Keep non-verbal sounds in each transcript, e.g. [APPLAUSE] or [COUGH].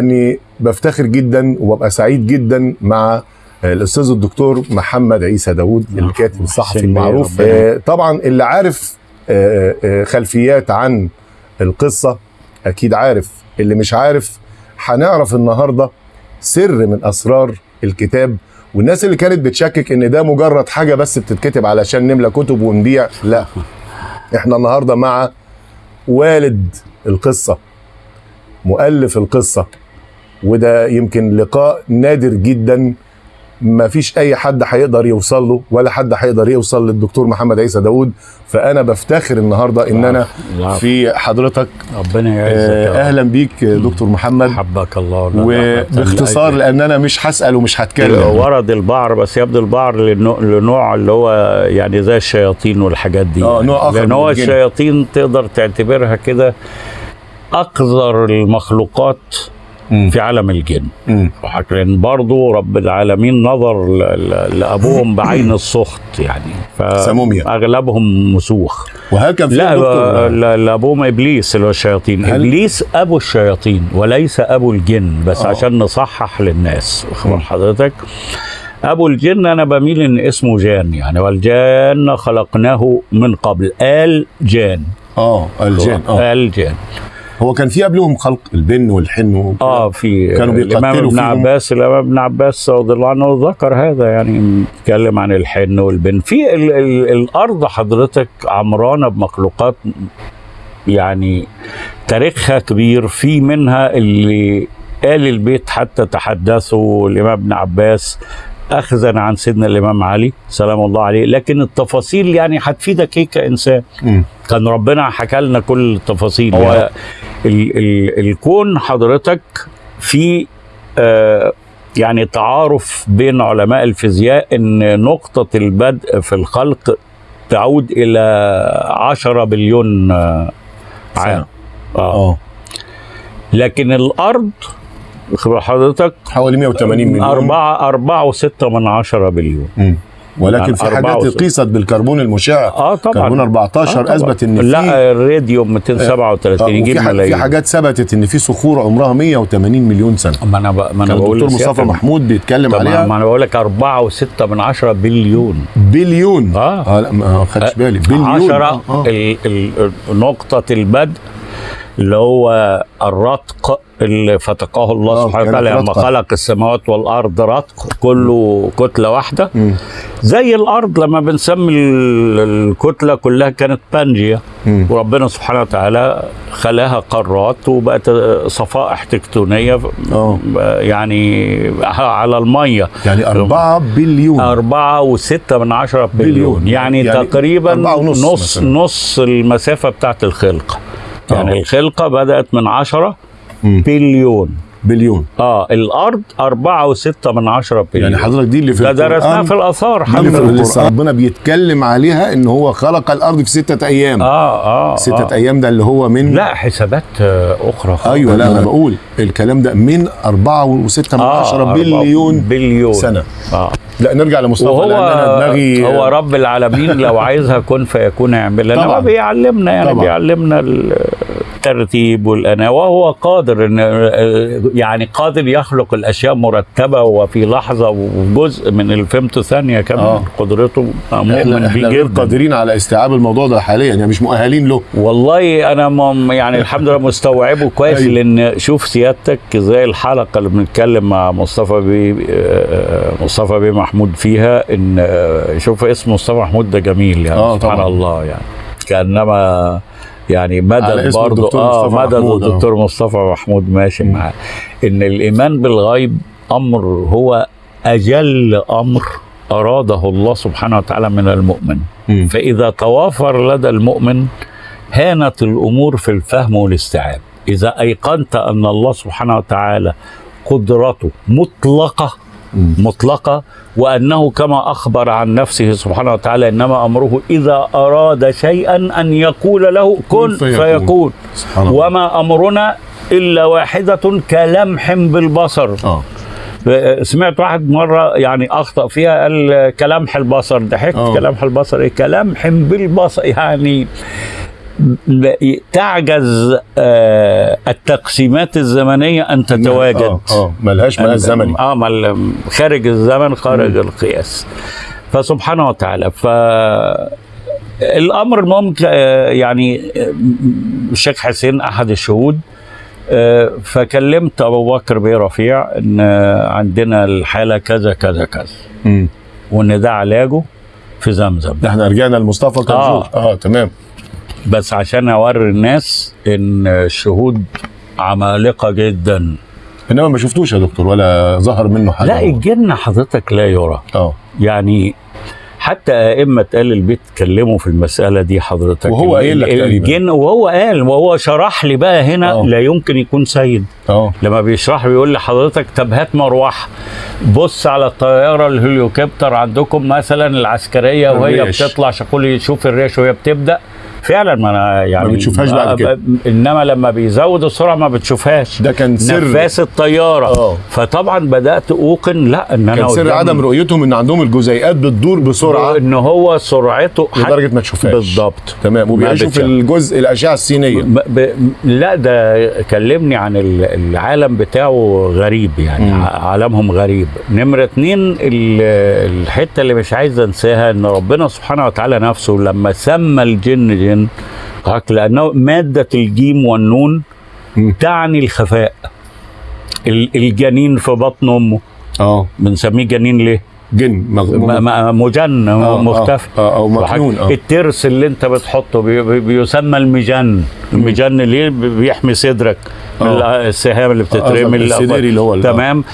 اني بفتخر جدا وببقى سعيد جدا مع الأستاذ الدكتور محمد عيسى داوود الكاتب الصحفي المعروف. آه، طبعا اللي عارف آه، آه، خلفيات عن القصة أكيد عارف. اللي مش عارف هنعرف النهارده سر من أسرار الكتاب. والناس اللي كانت بتشكك إن ده مجرد حاجة بس بتتكتب علشان نملى كتب ونبيع لا. إحنا النهارده مع والد القصة مؤلف القصة وده يمكن لقاء نادر جدا ما فيش أي حد هيقدر يوصل له ولا حد هيقدر يوصل للدكتور محمد عيسى داوود فأنا بفتخر النهارده إن أنا. في حضرتك ربنا يعزك آه،. أهلا بيك دكتور محمد حبك الله وباختصار لأن أنا مش هسأل ومش هتكلم ورد البعر بس يبدو البعر لنوع, اللي هو يعني زي الشياطين والحاجات دي يعني. نوع آخر لأن من هو. الشياطين تقدر تعتبرها كده اقذر المخلوقات مم. في عالم الجن. مم. لكن برضو رب العالمين نظر لأبوهم بعين [COUGHS] السخط يعني. سموميا. أغلبهم مسوخ. وهل كان في لا دكتور لا- لا ابوهم إبليس اللي هو الشياطين. هل- إبليس أبو الشياطين وليس أبو الجن بس. آه. عشان نصحح للناس. واخد حضرتك أبو الجن أنا بميل إن اسمه جان يعني. والجان خلقناه من قبل. آل جان. آه الجن آه. آل جان. هو كان في قبلهم خلق البن والحن. آه في كانوا بيقتلوا ابن. عباس الإمام ابن عباس رضي الله عنه ذكر هذا يعني بيتكلم عن الحن والبن في ال ال الأرض حضرتك عمرانه بمخلوقات يعني تاريخها كبير في منها اللي آل البيت حتى تحدثوا الإمام ابن عباس أخذا عن سيدنا الإمام علي سلام الله عليه. لكن التفاصيل يعني هتفيدك هيك كإنسان؟ مم. كان ربنا حكى لنا كل التفاصيل. هو- هو ال ال الكون حضرتك في آه يعني تعارف بين علماء الفيزياء إن نقطة البدء في الخلق تعود إلى عشرة بليون آه عام. آه. آه. لكن الأرض خبر حضرتك حوالي 180 مليون أربعة أربعة وستة من عشرة بليون مم. ولكن يعني في حاجات. قيست بالكربون المشع آه طبعا كربون 14 آه طبعاً. أثبت إن في لا الراديوم 237 آه، يجيب ح- في ملايين حاجات ثبتت إن في صخور عمرها 180 مليون سنة ما أنا. ما أنا بقول الدكتور مصطفى محمود بيتكلم عليها ما أنا بقول لك أربعة وستة من عشرة بليون بليون آه. آه لا ما خدتش بالي بليون عشرة آه. آه. نقطة البدء اللي هو الرتق اللي فتقه الله آه، سبحانه وتعالى لما. خلق السماوات والأرض رتق كله كتلة واحدة مم. زي الأرض لما بنسمي ال- الكتلة كلها كانت بانجيا. وربنا سبحانه وتعالى خلاها قارات وبقت صفائح تكتونية آه يعني على المية يعني 4 بليون أربعة وستة من عشرة بليون, بليون. يعني, يعني تقريبا ونص نص مثلاً. نص المسافة بتاعت الخلقة يعني. الخلقة بدأت من عشرة مم. بليون بليون آه أربعة وستة من عشرة بليون يعني حضرتك دي اللي في ده درسناها في في حضرتك. ربنا بيتكلم عليها إن هو خلق الأرض في ستة أيام آه آه ستة آه. أيام ده اللي هو من لا حسابات آه، أخرى خالص. أيوه لا أنا بقول الكلام ده من أربعة وستة من آه عشرة أربعة بليون بليون سنة آه لا نرجع لمصطفى وهو لأن أنا دماغي هو رب العالمين لو عايزها كن فيكون يعملها طبعاً. بيعلمنا يعني طبعاً. بيعلمنا الترتيب والأنا وهو قادر إن يعني قادر يخلق الأشياء مرتبة وفي لحظة وجزء من الفيمتو ثانية كمان آه. قدرته مؤمن بيه جدا قادرين على استيعاب الموضوع ده حاليا يعني مش مؤهلين له والله أنا مم يعني الحمد لله مستوعبه كويس أيوة. لأن شوف سيادتك زي الحلقة اللي بنتكلم مع مصطفى بيه آه، مصطفى بيه محمود فيها إن آه، شوف اسم مصطفى محمود ده جميل يعني آه، سبحان طبعاً. الله يعني كأنما يعني مدد برضه الدكتور آه مصطفى مدد محمود، آه. الدكتور مصطفى محمود ماشي. معاه إن الإيمان بالغيب أمر هو أجل أمر أراده الله سبحانه وتعالى من المؤمن مم. فإذا توافر لدى المؤمن هانت الأمور في الفهم والاستيعاب إذا أيقنت أن الله سبحانه وتعالى قدرته مطلقة مم. مطلقة وأنه كما أخبر عن نفسه سبحانه وتعالى إنما أمره إذا أراد شيئا أن يقول له كن فيكون. وما أمرنا إلا واحدة كلمح بالبصر. آه. سمعت واحد مرة يعني أخطأ فيها قال كلمح البصر. ضحكت آه. كلمح البصر إيه؟ كلمح بالبصر يعني تعجز آه، التقسيمات الزمنية أن تتواجد. آه, آه ملهاش مقاس زمني. آه مال- خارج الزمن خارج القياس. فسبحانه وتعالى ف الأمر ممكن آه، يعني آه، الشيخ حسين أحد الشهود آه، فكلمت أبو بكر بيه رفيع إن آه، عندنا الحالة كذا كذا كذا. وان ده علاجه في زمزم. إحنا رجعنا لمصطفى كنجور آه. آه, آه تمام. بس عشان اوري الناس ان الشهود عمالقة جدا. إنما ما شفتوش يا دكتور ولا ظهر منه حاجة لا الجن حضرتك لا يرى. آه. يعني حتى أئمة أهل البيت اتكلموا في المسألة دي حضرتك. وهو قايل لك. الجن وهو قال وهو شرح لي بقى هنا آه. لا يمكن يكون سيد. آه. لما بيشرح بيقول لحضرتك طب هات مروحة. بص على الطيارة الهليوكوبتر عندكم مثلا العسكرية وهي الريش. بتطلع شغل شوف الريش وهي بتبدأ. فعلا ما أنا يعني ما بتشوفهاش بعد كده. إنما لما بيزود السرعة ما بتشوفهاش. ده كان سر. نفاس الطيارة. آه. فطبعا بدأت أوقن لا إن أنا كان سر عدم رؤيتهم إن عندهم الجزيئات بتدور بسرعة. إن هو سرعته لدرجة ما تشوفهاش. بالضبط. تمام. وبيعيشوا. الجزء الأشعة السينية. ب... ب... لا ده كلمني عن ال- العالم بتاعه غريب يعني. مم. عالمهم غريب. نمرة اتنين ال- الحتة اللي مش عايز أنساها إن ربنا سبحانه وتعالى نفسه لما سمى الجن جن قالك لأنه مادة الجيم والنون. تعني الخفاء. ال- الجنين في بطن أمه. آه. بنسميه جنين ليه؟ جن مجن آه، مختفي. آه، آه، أو مكنون آه. الترس اللي انت بتحطه بي بي بيسمى المجن. المجن ليه بي- بيحمي صدرك. من آه. السهام اللي بتترمي السديري اللي هو تمام.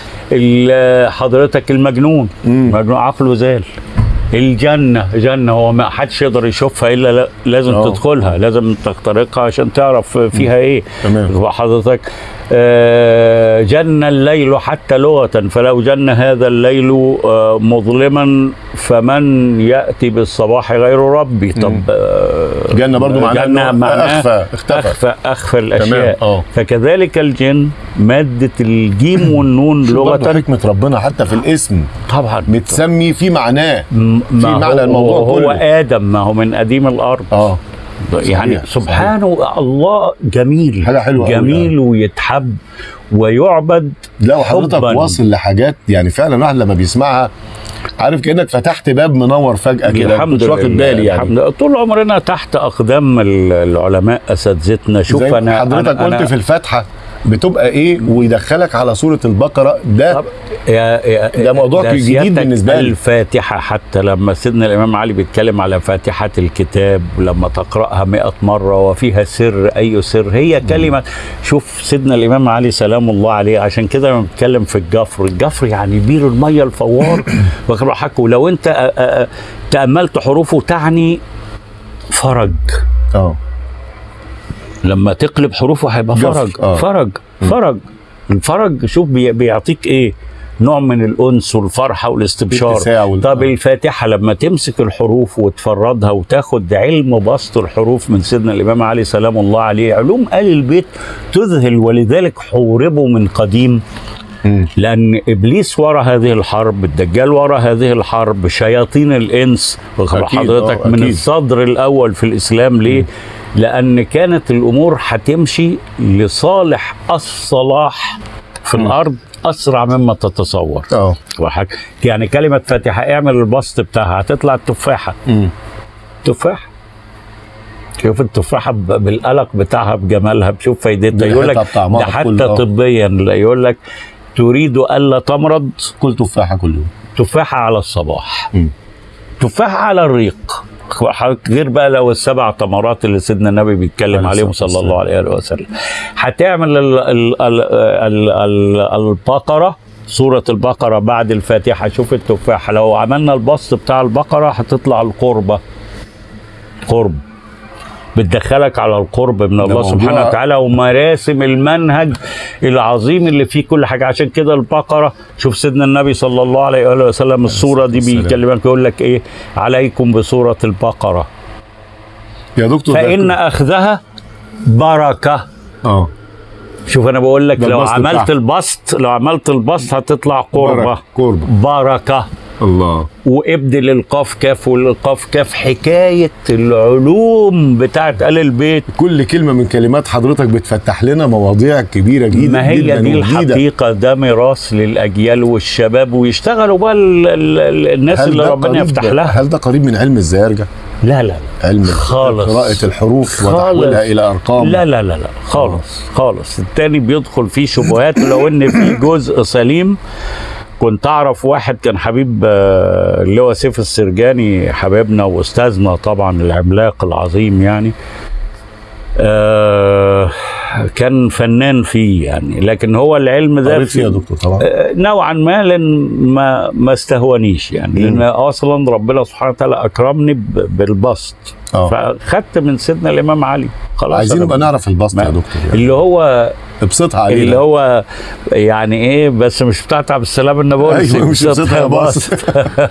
حضرتك المجنون. مجنون عقله زال. الجنة جنة هو ما حدش يقدر يشوفها إلا لا- لازم آه. تدخلها لازم تخترقها عشان تعرف فيها إيه تمام. حضرتك جن الليل حتى لغة فلو جن هذا الليل آه، مظلما فمن يأتي بالصباح غير ربي؟ طب آه، جنة برضو معناها جنة إنه معناها أخفى، اختفى. أخفى أخفى الأشياء. آه. فكذلك الجن مادة الجيم والنون [LAUGHS] لغة. حكمة ربنا حتى في الاسم. طبعا. متسمي في معناه في معنى الموضوع هو كله. آدم ما هو من قديم الأرض. آه. يعني صحيح، سبحانه الله جميل حاجة حلوة جميل يعني. ويتحب ويعبد لا وحضرتك. واصل لحاجات يعني فعلا الواحد لما بيسمعها عارف كأنك فتحت باب منور فجأة كده الحمد مش واخد بالي يعني الحمد. طول عمرنا تحت أقدام ال- العلماء أساتذتنا شوف أنا حضرتك أنا قلت أنا في الفاتحة بتبقى إيه ويدخلك على سورة البقرة. ده طب يا يا ده موضوع جديد سيادتك بالنسبة لي. الفاتحة حتى لما سيدنا الإمام علي بيتكلم على فاتحة الكتاب لما تقرأها مئة مرة وفيها سر أي سر هي كلمة. شوف سيدنا الإمام علي سلام الله عليه عشان كده لما بيتكلم في الجفر الجفر يعني بير المية الفوار. [COUGHS] واخد بالك ولو أنت أ- أ- تأملت حروفه تعني فرج. آه. لما تقلب حروفه هيبقى فرج. آه. فرج. فرج. الفرج شوف بي- بيعطيك إيه؟ نوع من الأنس والفرحة والاستبشار. وال- طب آه. الفاتحة لما تمسك الحروف وتفردها وتاخد علم بسط الحروف من سيدنا الإمام علي سلام الله عليه علوم آل البيت تذهل ولذلك حوربوا من قديم. مم. لأن إبليس ورا هذه الحرب الدجال ورا هذه الحرب شياطين واخد أكيد، حضرتك آه، من. الصدر الأول في الإسلام ليه؟ لأن كانت الأمور هتمشي لصالح الصلاح في مم. الأرض أسرع مما تتصور. آه. يعني كلمة فاتحة اعمل البسط بتاعها هتطلع التفاحة. مم. تفاح شوف التفاحة بالقلق بتاعها بجمالها بشوف فايدتها. يقول لك ده حتى آه. طبيا. يقول لك تريد ألا تمرض. كل تفاحة كل يوم. تفاحة على الصباح. مم. تفاحة على الريق. غير بقى لو السبع تمرات اللي سيدنا النبي بيتكلم عليه عليهم صلى الله عليه وسلم. هتعمل ال ال ال ال ال البقرة سورة البقرة بعد الفاتحة. شوف التفاحة لو عملنا البسط بتاع البقرة هتطلع القربة. قرب. بتدخلك على القرب من الله سبحانه وتعالى ومراسم المنهج العظيم اللي فيه كل حاجة. عشان كده البقرة شوف سيدنا النبي صلى الله عليه وآله وسلم السوره دي. بيكلمك يقول لك إيه؟ عليكم بسوره البقرة. يا دكتور فإن أخذها بركة. آه. شوف أنا بقول لك لو عملت. البسط لو عملت البسط هتطلع قربة. قربة. بركة. الله. وابدل القاف كاف والقاف كاف حكاية العلوم بتاعت آل البيت. كل كلمة من كلمات حضرتك بتفتح لنا مواضيع كبيرة جدا ما هي جدا دي. الحقيقة؟ ده ميراث للأجيال والشباب ويشتغلوا بقى ال- ال- ال- الناس اللي ربنا يفتح لها. هل ده قريب من علم الزيارجه لا لا لا. علم خالص. قراءة الحروف. وتحويلها إلى أرقام. لا لا لا لا. خالص خالص. التاني بيدخل فيه شبهات ولو إن في جزء سليم كنت أعرف واحد كان حبيب آه، اللي هو سيف السرجاني حبيبنا وأستاذنا طبعا العملاق العظيم يعني. آه، كان فنان فيه يعني لكن هو العلم ده قريت فيها يا دكتور طبعا. آه، نوعا ما لأن ما ما استهونيش يعني. لأن أصلا ربنا سبحانه وتعالى أكرمني بالبسط. آه. فخدت من سيدنا الإمام علي. خلاص عايزين نبقى نعرف البسط يا دكتور يعني. اللي هو ابسطها علينا. اللي هو يعني إيه بس مش بتاعت عبد السلام النابلسي أيوه مش ابسطها يا بسط.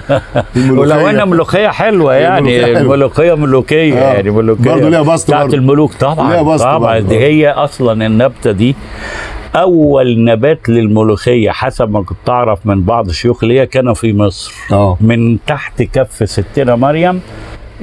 [LAUGHS] ولو ان ملوخية حلوة يعني. الملوخيه ملوكية آه. يعني ملوكية برضه ليها بسط بتاعت. الملوك. طبعا ليها بسط طبعا. دي هي أصلا النبتة دي. أول نبات للملوخية حسب ما كنت أعرف من بعض شيوخ ليا كان في مصر. آه. من تحت كف ستنا مريم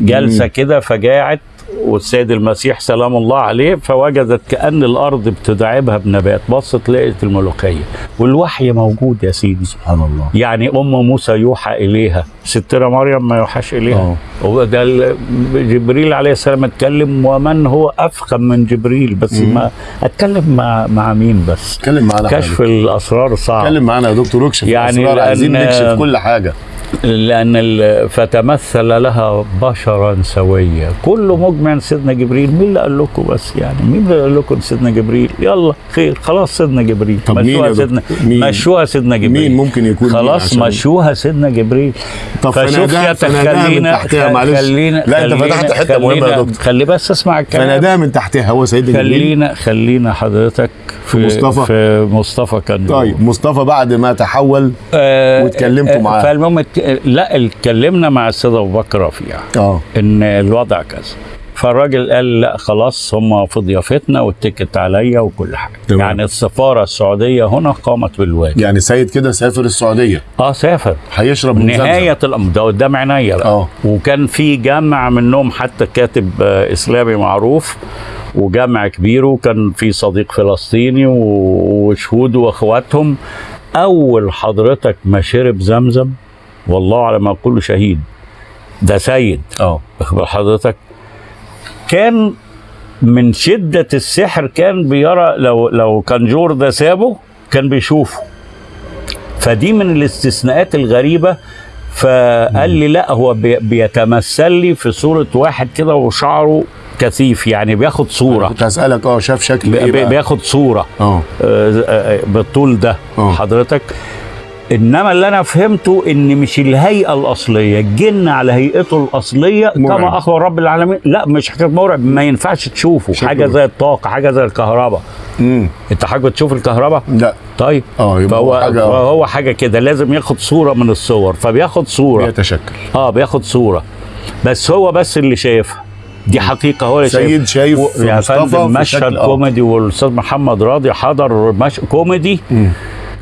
جالسه مم. كده فجاعت والسيد المسيح سلام الله عليه فوجدت كأن الأرض بتدعبها بنبات. بصت لقيت الملوخية. والوحي موجود يا سيدي سبحان الله. يعني أم موسى يوحى إليها. ستنا مريم ما يوحاش إليها. وده ال- جبريل عليه السلام اتكلم ومن هو أفخم من جبريل؟ بس مم. ما أتكلم مع مع مين بس؟ اتكلم معانا كشف حاجة. الأسرار صعب. اتكلم معانا يا دكتور اكشف يعني يعني عايزين نكشف كل حاجة. لأن فتمثل لها بشرا سويا. كله مجمع سيدنا جبريل مين اللي قال لكم بس يعني؟ مين اللي قال لكم سيدنا جبريل؟ يلا خير خلاص سيدنا جبريل. طب مشوها؟ سيدنا مين؟ مشوها سيدنا جبريل. مين ممكن يكون خلاص مشوها سيدنا جبريل. طب فشوف يا خلينا تحتها معلش. خلينا لا أنت فتحت حتة مهمة يا دكتور. خلي بس اسمع الكلام. فناداها من تحتها هو سيدنا جبريل. خلينا خلينا حضرتك في مصطفى؟ في مصطفى كان طيب مصطفى بعد ما تحول آه، واتكلمتوا آه، معاه. فالمهم لا اتكلمنا مع السيد أبو بكر رفيع. آه. إن الوضع كذا. فالراجل قال لا خلاص هم في ضيافتنا واتكت عليا وكل حاجة. تمام. يعني السفارة السعودية هنا قامت بالواجب. يعني سيد كده سافر السعودية. آه سافر. هيشرب من. نهاية الأمر. ده قدام عينيا بقى. آه. وكان في جامع منهم حتى كاتب آه، إسلامي معروف. وجامع كبير وكان في صديق فلسطيني وشهود وأخواتهم. أول حضرتك ما شرب زمزم والله على ما أقول شهيد. ده سيد. آه. أخبر حضرتك. كان من شدة السحر كان بيرى لو لو كان جور ده سابه كان بيشوفه. فدي من الاستثناءات الغريبة فقال لي لا هو بي- بيتمثل لي في صورة واحد كده وشعره كثيف يعني بياخد صورة. كنت هسألك آه شاف شكل إيه بقى؟ بياخد صورة. آه. آه، آه، بالطول ده آه. حضرتك. إنما اللي أنا فهمته إن مش الهيئة الأصلية الجن على هيئته الأصلية مرعب. كما أخبر رب العالمين. لا مش حكاية مرعب ما ينفعش تشوفه. شكله حاجة زي الطاقة حاجة زي الكهرباء. امم أنت حاجة تشوف الكهرباء؟ لا. طيب. آه يبقى فهو هو حاجة فهو حاجة كده لازم ياخد صورة من الصور. فبياخد صورة. بيتشكل. آه بياخد صورة. بس هو بس اللي شايفها. دي حقيقة هو اللي سيد شايف و- يا فندم مشهد آه. كوميدي والأستاذ محمد راضي حضر مش كوميدي. مم.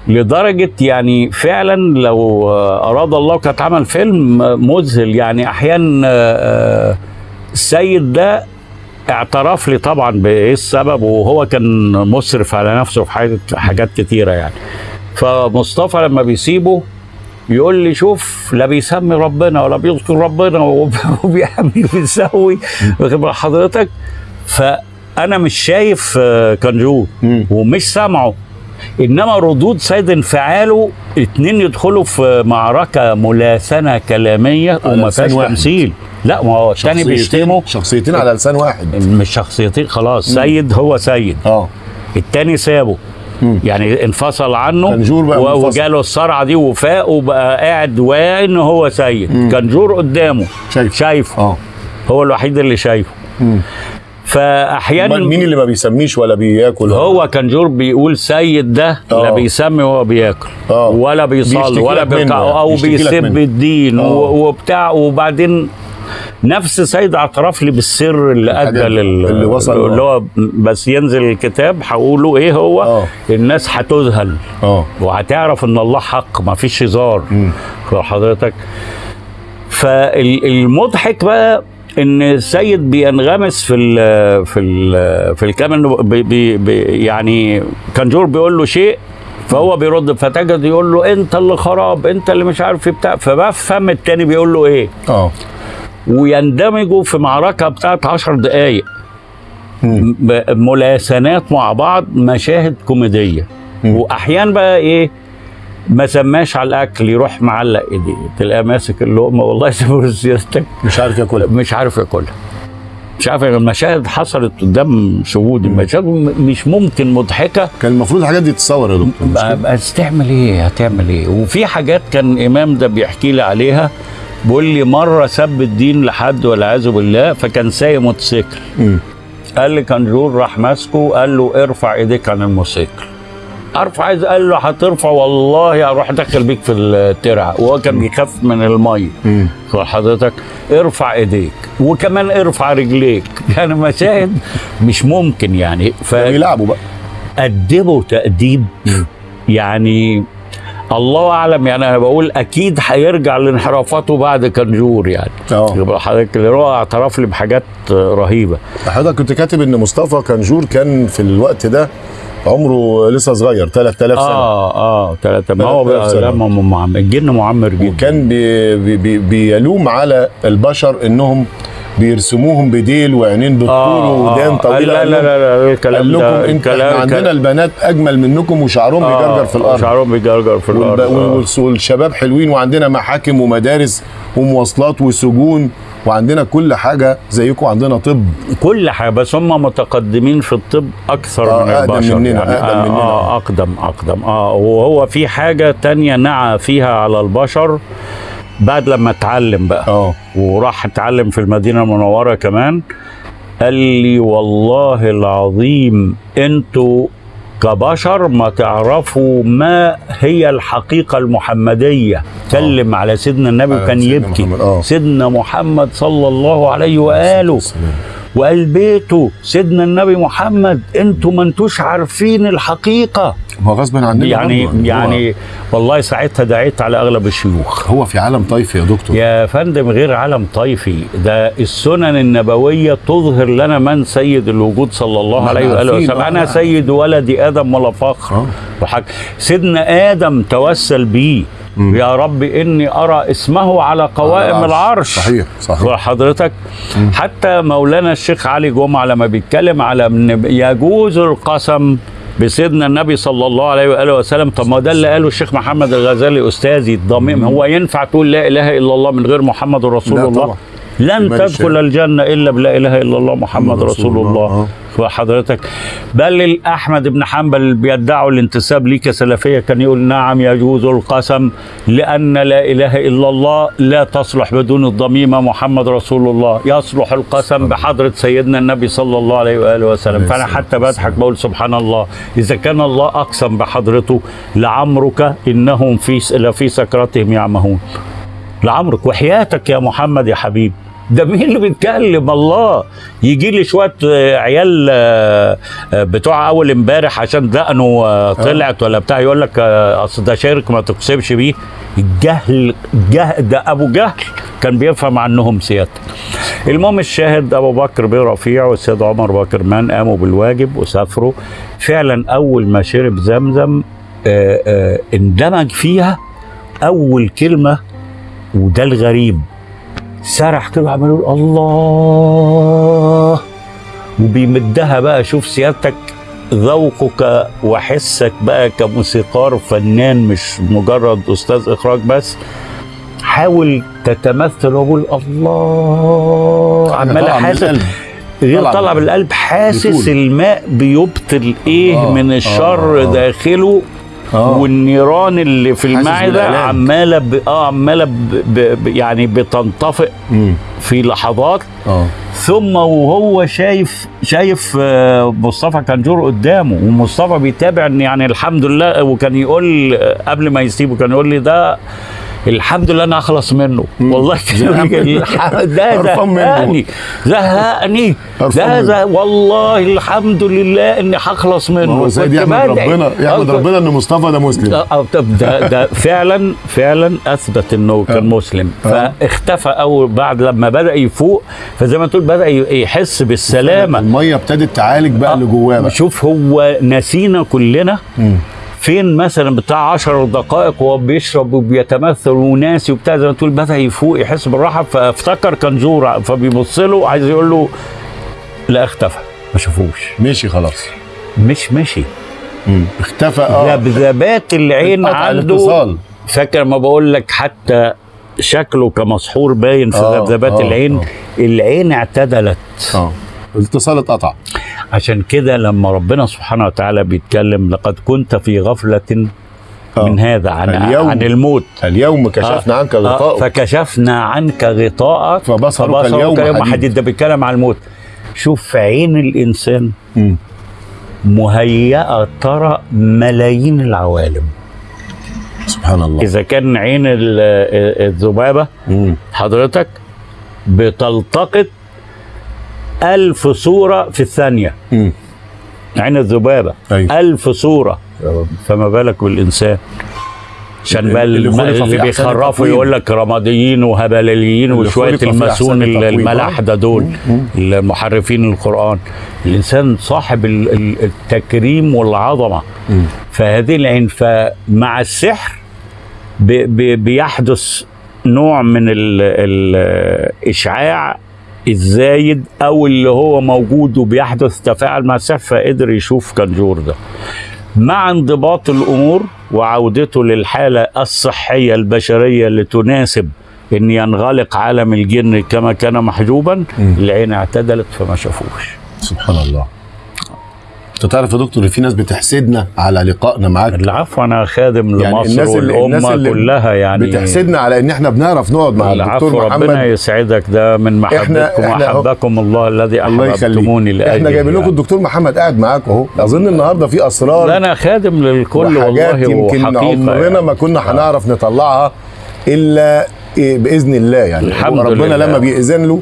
لدرجة يعني فعلا لو آه، أراد الله كانت عمل فيلم مذهل يعني أحيانا آه، آه، السيد ده اعترف لي طبعا بإيه السبب وهو كان مسرف على نفسه في حاجات حاجات كتيرة يعني. فمصطفى لما بيسيبه يقول لي شوف لا بيسمي ربنا ولا بيذكر ربنا وب- [LAUGHS] وبيعمل بال حضرتك. فأنا مش شايف كنجور. ومش سامعه. إنما ردود سيد انفعاله اتنين يدخلوا في معركة ملاسنه كلامية وما فيهاش. تمثيل. لا ما هو شخصيتين- بيشتمه شخصيتين على لسان واحد. مش شخصيتين خلاص. سيد هو سيد. آه. التاني سابه. مم. يعني انفصل عنه كنجور بقى. وجاله الصرعة دي وفاق وبقى قاعد واعي إن هو سيد. مم. كنجور قدامه. شايف شايفه. آه. هو الوحيد اللي شايفه. مم. فأحيانا مين اللي ما بيسميش ولا بياكل هو كنجور بيقول سيد ده لا آه. بيسمي وهو بياكل آه. ولا بيصلي ولا بيركع يعني، أو بيسب. الدين آه. و- وبتاع وبعدين نفس سيد اعترف لي بالسر اللي أدى لل اللي وصل- اللي هو بس ينزل الكتاب هقوله إيه هو آه. الناس هتذهل آه وهتعرف إن الله حق ما فيش هزار حضرتك فالمضحك بقى إن السيد بينغمس في ال في ال في الكلام انه بي بي يعني كنجور بيقول له شيء فهو بيرد فتجد يقول له أنت اللي خراب أنت اللي مش عارف بتاع فبفهم التاني بيقول له إيه؟ آه. ويندمجوا في معركة بتاعت عشر دقايق. مم. ب- ملاسنات مع بعض مشاهد كوميدية. مم. واحيانا بقى إيه؟ ما سماش على الأكل يروح معلق إيديه تلاقيه ماسك اللقمة والله يسيبه سيادتك. مش عارف ياكلها. مش عارف ياكلها. مش عارف المشاهد حصلت قدام شهودي مشاهد مش ممكن مضحكة. كان المفروض الحاجات دي تتصور يا دكتور بس تعمل إيه؟ هتعمل إيه؟ وفي حاجات كان الامام ده بيحكي لي عليها. بيقول لي مرة سب الدين لحد والعياذ بالله فكان سايق موتوسيكل. قال لي كنجور راح ماسكه قال له ارفع إيديك عن الموتوسيكل. ارفع عايز قال له هترفع والله أروح داخل بيك في الترعه وهو كان بيخاف من الميه مم. حضرتك ارفع ايديك. وكمان ارفع رجليك. [LAUGHS] يعني مشاهد مش ممكن يعني. بيلعبوا بقى. فأدبوا تأديب. يعني الله أعلم يعني أنا بقول أكيد هيرجع لانحرافاته بعد كنجور يعني. آه. حضرتك اللي هو اعترف لي بحاجات رهيبة. حضرتك كنت كاتب إن مصطفى كنجور كان في الوقت ده عمره لسه صغير 3000 سنة. آه آه ثلاثة ما هو 3000 بقى سنة. لا ما معمر الجن معمر جدا. وكان بي بي بي بيلوم على البشر إنهم بيرسموهم بديل وعينين بالطول ودان طويله لا قال لا لهم- لا, لا الكلام قال لكم ده انت الكلام- إحنا عندنا البنات أجمل منكم وشعرهم آه، بيجرجر في الأرض. شعرهم بيجرجر في الأرض. آه. والشباب حلوين وعندنا محاكم ومدارس ومواصلات وسجون. وعندنا كل حاجة زيكم عندنا طب. كل حاجة بس هم متقدمين في الطب أكثر آه، من أقدم البشر مننا، يعني. أقدم آه مننا. آه أقدم أقدم. آه وهو في حاجة تانية نعى فيها على البشر بعد لما اتعلم بقى. آه. وراح اتعلم في المدينة المنورة كمان. قال لي والله العظيم أنتوا كبشر ما تعرفوا ما هي الحقيقة المحمدية. كلم على سيدنا النبي وكان يبكي. محمد، آه. سيدنا محمد صلى الله عليه وآله. وقال بيته سيدنا النبي محمد أنتوا ما انتوش عارفين الحقيقة. هو غصب عننا يعني برضه. هو- يعني والله ساعتها دعيت على أغلب الشيوخ. هو في عالم طيفي يا دكتور. يا فندم غير عالم طيفي ده السنن النبوية تظهر لنا من سيد الوجود صلى الله ما عليه عارفين، وسلم. أنا سيد ولد آدم ولا فخر. آه. وحاج سيدنا آدم توسل بيه. مم. يا رب إني أرى اسمه على قوائم على العرش. صحيح صحيح. حضرتك حتى مولانا الشيخ علي جمعة لما بيتكلم على إن يجوز القسم بسيدنا النبي صلى الله عليه وآله وسلم طب ما ده اللي قاله الشيخ محمد الغزالي أستاذي الضميم هو ينفع تقول لا إله إلا الله من غير محمد رسول لا الله؟ طبعا. لن تدخل. الجنة إلا بلا إله إلا الله محمد رسول الله. الله. وحضرتك بل احمد بن حنبل اللي بيدعوا الانتساب ليه كسلفيه كان يقول نعم يجوز القسم لأن لا إله إلا الله لا تصلح بدون الضميمه محمد رسول الله. يصلح القسم بحضرة سيدنا النبي صلى الله عليه وآله وسلم. الصلاة حتى بضحك بقول سبحان الله. إذا كان الله أقسم بحضرته لعمرك إنهم في لفي سكرتهم يعمهون. لعمرك وحياتك يا محمد يا حبيبي ده مين اللي بيتكلم؟ الله. يجي لي شوية آه، عيال آه، آه، بتوع أول امبارح عشان دقنه طلعت ولا بتاع يقول لك أصل ده شرك ما تقسمش بيه. الجهل جهل ده أبو جهل كان بيفهم عنهم سيادتك. المهم الشاهد أبو بكر بن رفيع والسيد عمر بكر مان قاموا بالواجب وسافروا. فعلا أول ما شرب زمزم اندمج فيها أول كلمة وده الغريب. سرح كده وعمال يقول الله وبيمدها بقى شوف سيادتك ذوقك وحسك بقى كموسيقار فنان مش مجرد أستاذ إخراج بس حاول تتمثل وقول الله عمال حاسس. غير طالع بالقلب حاسس. الماء بيبطل إيه آه، من الشر آه، آه. داخله آه. والنيران اللي في المعدة. عمالة ب... آه عمالة ب... ب... يعني بتنطفئ مم. في لحظات آه ثم وهو شايف شايف آه، مصطفى كنجور قدامه ومصطفى بيتابع إن يعني الحمد لله وكان يقول آه، قبل ما يسيبه كان يقول لي ده الحمد لله أنا أخلص منه والله [LAUGHS] زهقان منه. الح- ده. زهقني زهقني ده. زه... والله الحمد لله إني هخلص منه هو سيد يحمد. ربنا يحمد آه، ربنا إن مصطفى ده مسلم آه، آه، طب ده ده فعلا فعلا أثبت إنه كان آه. مسلم آه. فاختفى أول بعد لما بدأ يفوق فزي ما تقول بدأ يحس بالسلامة المية ابتدت تعالج بقى اللي جواه شوف هو نسينا كلنا. فين مثلا بتاع 10 دقائق وهو بيشرب وبيتمثل وناسي وبتاع زي ما تقول بدأ يفوق يحس بالراحة. فافتكر كنجور فبيبص له عايز يقول له لا اختفى ما شافوش. مشي خلاص. مش مشي. مم. اختفى آه. ذبذبات العين عنده. الاتصال. فاكر ما بقول لك حتى شكله كمسحور باين في آه، ذبذبات آه، العين؟ آه. العين اعتدلت. آه. الاتصال اتقطع. عشان كده لما ربنا سبحانه وتعالى بيتكلم لقد كنت في غفلة آه. من هذا عن اليوم. عن الموت. اليوم كشفنا عنك آه، غطاءك. فكشفنا عنك غطاءك فبصرك اليوم حديد. حديد. ده بيتكلم عن الموت. شوف عين الإنسان. مهيئه ترى ملايين العوالم. سبحان الله. إذا كان عين ال- الذبابة. حضرتك بتلتقط ألف صورة في الثانية مم. عين الذبابة أيوة. ألف صورة. فما بالك بالإنسان عشان بقى اللي اللي بيخرفوا. يقول لك رماديين وهبليين اللي وشوية الماسون. الملاحده دول المحرفين القرآن الإنسان صاحب ال- ال- التكريم والعظمة مم. فهذه العين فمع السحر بي- بي- بيحدث نوع من ال- الاشعاع الزايد أو اللي هو موجود وبيحدث تفاعل مع السحر فقدر يشوف كنجور ده. مع انضباط الأمور وعودته للحالة الصحية البشرية اللي تناسب إن ينغلق عالم الجن كما كان محجوبا. العين اعتدلت فما شافوش. سبحان الله. انت تعرف يا دكتور ان في ناس بتحسدنا على لقائنا معاك العفو أنا خادم يعني لمصر الناس اللي- الناس والامه اللي كلها يعني بتحسدنا على إن إحنا بنعرف نقعد مع الدكتور ربنا محمد يسعدك ده من محبتكم. وأحبكم الله الذي أحببتموني لاجله إحنا جايبين لكم يعني. الدكتور محمد قاعد معاكم أهو أظن النهارده في أسرار أنا خادم للكل وحاجات والله يمكن عمرنا يعني. ما كنا هنعرف نطلعها إلا إيه بإذن الله يعني الحمد ربنا لله. لما بيأذن له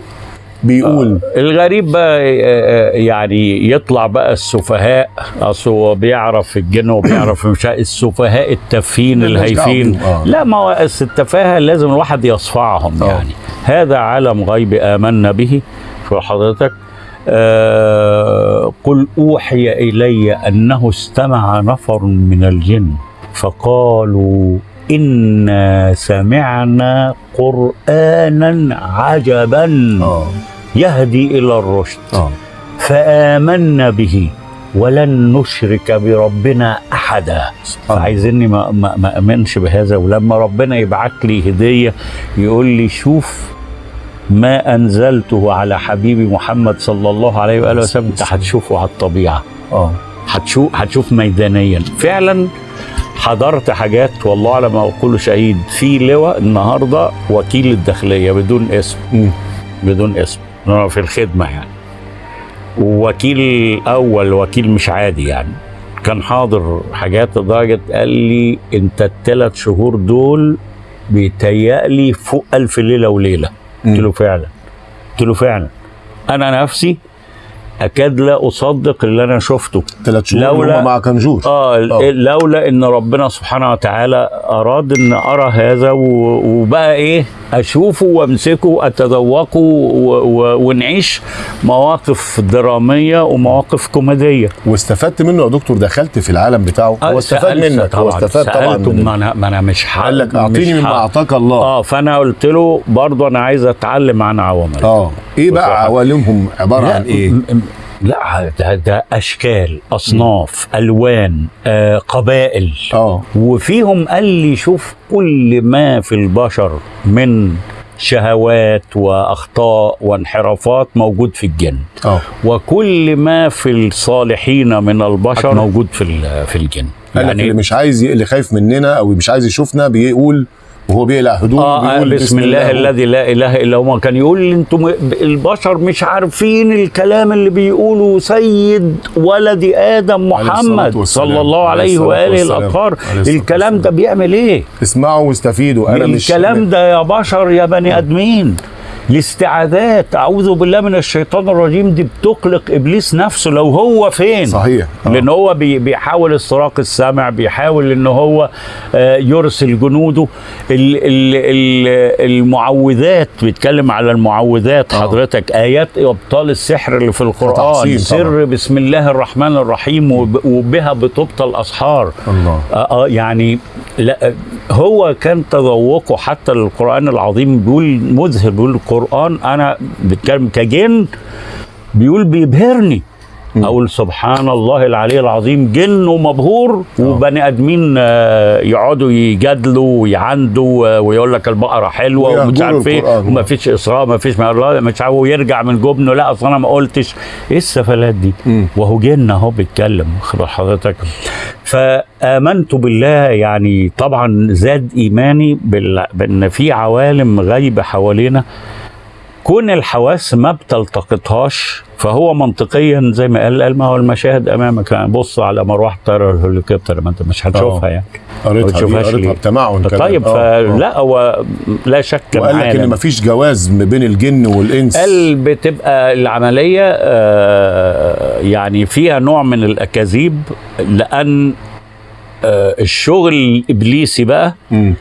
بيقول. الغريب بقى آه، آه، يعني يطلع بقى السفهاء. أصل هو بيعرف الجن وبيعرف مش السفهاء التافهين الهايفين آه. لا ما هو التفاهة لازم الواحد يصفعهم آه. يعني. هذا عالم غيب آمنا به. شو حضرتك؟ آه قل أوحي إلي أنه استمع نفر من الجن. فقالوا إنا سمعنا قرآنا عجبا. آه. يهدي إلى الرشد. آه. فآمنا به ولن نشرك بربنا أحدا. آه. عايزيني ما, ما, ما امنش بهذا. ولما ربنا يبعت لي هدية يقول لي شوف ما أنزلته على حبيبي محمد صلى الله عليه وآله وسلم أنت هتشوفه على الطبيعة. آه. هتشوف هتشوف ميدانيا. فعلا حضرت حاجات والله على ما أقول شهيد. في لواء النهارده وكيل الداخلية بدون اسم. بدون اسم. في الخدمة يعني. ووكيل أول وكيل مش عادي يعني. كان حاضر حاجات لدرجة قال لي أنت الثلاث شهور دول بيتهيألي فوق ألف ليلة وليلة. قلت له فعلا. قلت له فعلا. أنا نفسي أكاد لا أصدق اللي أنا شفته. ثلاث شهور لولا- مع كنجور آه آه. لولا إن ربنا سبحانه وتعالى أراد إن أرى هذا وبقى إيه أشوفه وأمسكه اتذوقه ونعيش مواقف درامية ومواقف كوميدية. واستفدت منه يا دكتور؟ دخلت في العالم بتاعه. هو استفاد منك هو استفاد طبعا من ما أنا ما أنا مش قال لك أعطيني مما أعطاك الله. آه فأنا قلت له برضه أنا عايز أتعلم عن عوامل. آه. إيه بقى. عوالمهم؟ عبارة عن إيه؟ لا ده, ده أشكال أصناف ألوان آه قبائل. آه. وفيهم قال لي شوف كل ما في البشر من شهوات وأخطاء وانحرافات موجود في الجن. آه. وكل ما في الصالحين من البشر موجود في في الجن. لك اللي يعني مش عايز اللي خايف مننا أو مش عايز يشوفنا بيقول وهو بيقلع هدومه آه وبيقول بسم الله الذي لا إله إلا هو. كان يقول أنتم البشر مش عارفين الكلام اللي بيقوله سيد ولد آدم محمد. صلى الله عليه وآله. الاطهار الكلام ده. بيعمل إيه؟ اسمعوا واستفيدوا. أنا مش الكلام ده يا بشر يا بني آدمين. الاستعاذات أعوذ بالله من الشيطان الرجيم دي بتقلق إبليس نفسه. لو هو فين؟ صحيح. آه. لأن هو بي- بيحاول استراق السمع بيحاول إن هو آه، يرسل جنوده. ال- ال- ال- المعوذات بيتكلم على المعوذات. آه. حضرتك آيات إبطال السحر اللي في القرآن. سر. بسم الله الرحمن الرحيم وب- وبها بتبطل الأسحار. الله. آه آه يعني لا هو كان تذوقه حتى للقرآن العظيم بيقول مذهل بيقول القرآن أنا بتكلم كجن بيقول بيبهرني. أقول سبحان الله العلي العظيم جن ومبهور وبني آدمين آه، يقعدوا يجادلوا ويعندوا آه، ويقول لك البقرة حلوة ومش عارف إيه القرآن. وما فيش إسراء ما فيش ما الله مش عارف ويرجع من جبنه لا أصل أنا ما قلتش. إيه السفلات دي؟ مم. وهو جن أهو بيتكلم خبر حضرتك. فآمنت بالله يعني طبعا زاد إيماني بال- بأن في عوالم غايبة حوالينا. كون الحواس ما بتلتقطهاش فهو منطقيا زي ما قال قال ما هو المشاهد أمامك يعني بص على مروحة طياره الهليكوبتر ما انت مش هتشوفها آه. يعني قريتها قريتها؟ بتمعن. طيب آه،. فلا هو لا شك وقال لك إن. مفيش جواز ما بين الجن والإنس قال بتبقى العملية آه، يعني فيها نوع من الأكاذيب لأن آه، الشغل الإبليسي بقى مم.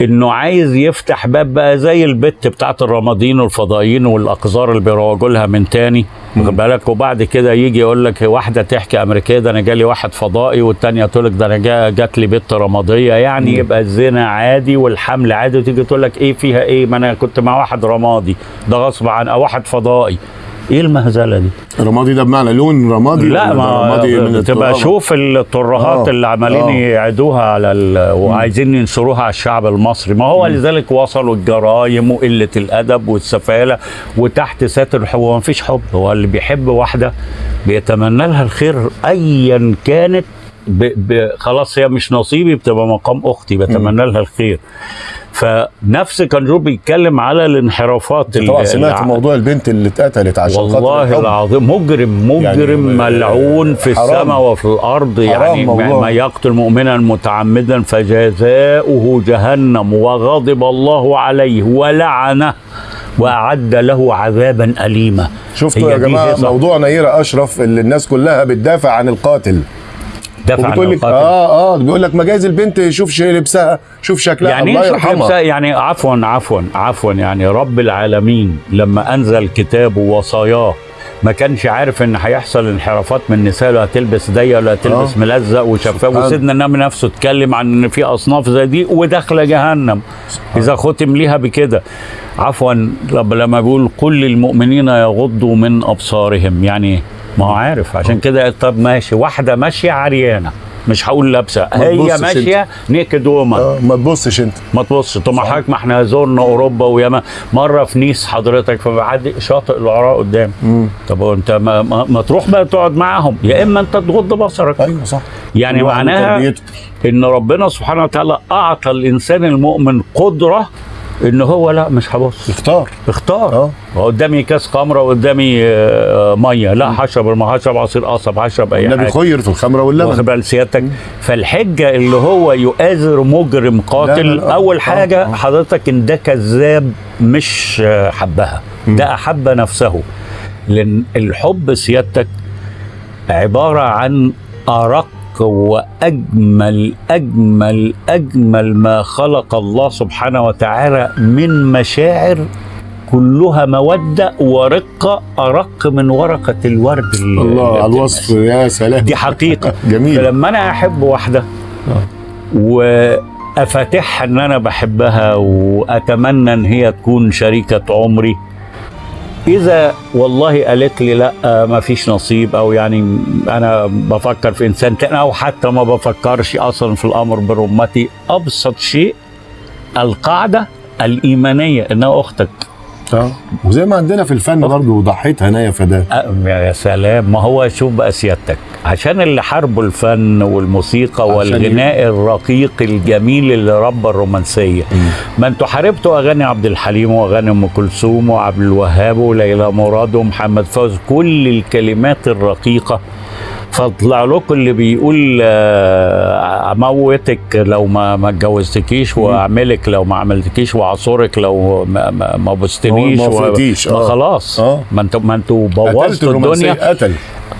إنه عايز يفتح باب بقى زي البت بتاعت الرمادين والفضائيين والأقذار اللي بيروجوا لها من تاني واخد بالك؟ وبعد كده يجي يقول لك واحدة تحكي أمريكية ده أنا جالي واحد فضائي والتانية تقول لك ده أنا جا- جات لي بنت رمادية يعني يبقى الزنا عادي والحمل عادي وتيجي تقول لك إيه فيها إيه؟ ما أنا كنت مع واحد رمادي ده غصب عن أو واحد فضائي. إيه المهزلة دي؟ رمادي ده بمعنى لون رمادي لا ما رمادي من تبقى؟ شوف الترهات آه، اللي عمالين آه. يعيدوها على ال... وعايزين ينشروها على الشعب المصري ما هو لذلك وصلوا الجرايم وقلة الأدب والسفالة وتحت ساتر الحب هو ما فيش حب هو اللي بيحب واحدة بيتمنى لها الخير ايا كانت ب... ب... خلاص هي مش نصيبي بتبقى مقام أختي بتمنى لها الخير فنفس كان جو بيتكلم على الانحرافات ال- طبعا سمعت موضوع البنت اللي اتقتلت عشان خاطر والله. العظيم مجرم مجرم يعني ملعون في حرام. السماء وفي الأرض يعني ما موضوع. ما يقتل مؤمنا متعمدا فجزاؤه جهنم وغضب الله عليه ولعنه وأعد له عذابا اليما شفتوا يا جماعة. موضوع نيرة أشرف اللي الناس كلها بتدافع عن القاتل دفع عن وبتقول لك. آه آه بيقول لك مجاز البنت شوف شيء لبسها شوف شكلها يعني الله شوف يرحمها؟ يعني عفوا عفوا عفوا يعني رب العالمين لما أنزل كتابه ووصاياه ما كانش عارف إن هيحصل انحرافات من النساء ولا هتلبس ضيق ولا هتلبس آه. ملزق وشفاف سبحان. وسيدنا النبي نفسه اتكلم عن إن في أصناف زي دي وداخلة جهنم إذا ختم ليها بكده عفوا لما بيقول قل للمؤمنين يغضوا من أبصارهم يعني ما هو عارف عشان كده طب ماشي. واحدة ماشية عريانة مش هقول لابسة. هي تبصش ماشية نيكد وومن آه ما تبصش انت. ما تبص طب ما حضرتك ما إحنا زورنا أوروبا وياما مرة في نيس حضرتك فبعدي شاطئ العراء قدام. طب هو انت ما, ما, ما تروح بقى تقعد معاهم. يا إما انت تغض بصرك. أيوه صح. يعني معناها. إن ربنا سبحانه وتعالى أعطى الإنسان المؤمن قدرة ان هو لا مش هبص اختار. اختار. آه. قدامي كاس خمرة وقدامي آه، مية. لا هشرب الميه هشرب عصير قصب هشرب أي النبي حاجة. خير في الخمرة واخد واللبن بال سيادتك؟ فالحجة اللي هو يؤازر مجرم قاتل لا، لا، لا. أول حاجة آه. حضرتك إن ده كذاب مش حبها. ده أحب نفسه. لأن الحب سيادتك عبارة عن أرق واجمل أجمل أجمل ما خلق الله سبحانه وتعالى من مشاعر كلها مودة ورقة أرق من ورقة الورد الله على. الوصف يا سلام. دي حقيقة. [LAUGHS] جميل. فلما أنا أحب واحدة وافاتحها إن أنا بحبها وأتمنى إن هي تكون شريكة عمري إذا والله قالت لي لا ما فيش نصيب أو يعني أنا بفكر في إنسان تاني أو حتى ما بفكرش أصلا في الأمر برمتي أبسط شيء القاعدة الإيمانية إنها أختك. آه. وزي ما عندنا في الفن برضه ضحيت هنايا فداه يا سلام ما هو شوف بقى سيادتك. عشان اللي حاربوا الفن والموسيقى والغناء الرقيق الجميل اللي ربى الرومانسية. ما أنتوا حاربتوا أغاني عبد الحليم وأغاني أم كلثوم وعبد الوهاب وليلى مراد ومحمد فوزي كل الكلمات الرقيقة. فطلع لكم اللي بيقول آه، أموتك لو ما ما اتجوزتكيش وأعملك لو ما عملتكيش واعصرك لو ما ما, بوستنيش ما آه. خلاص. آه. ما أنتوا ما أنتوا بوظتوا الدنيا. قتل.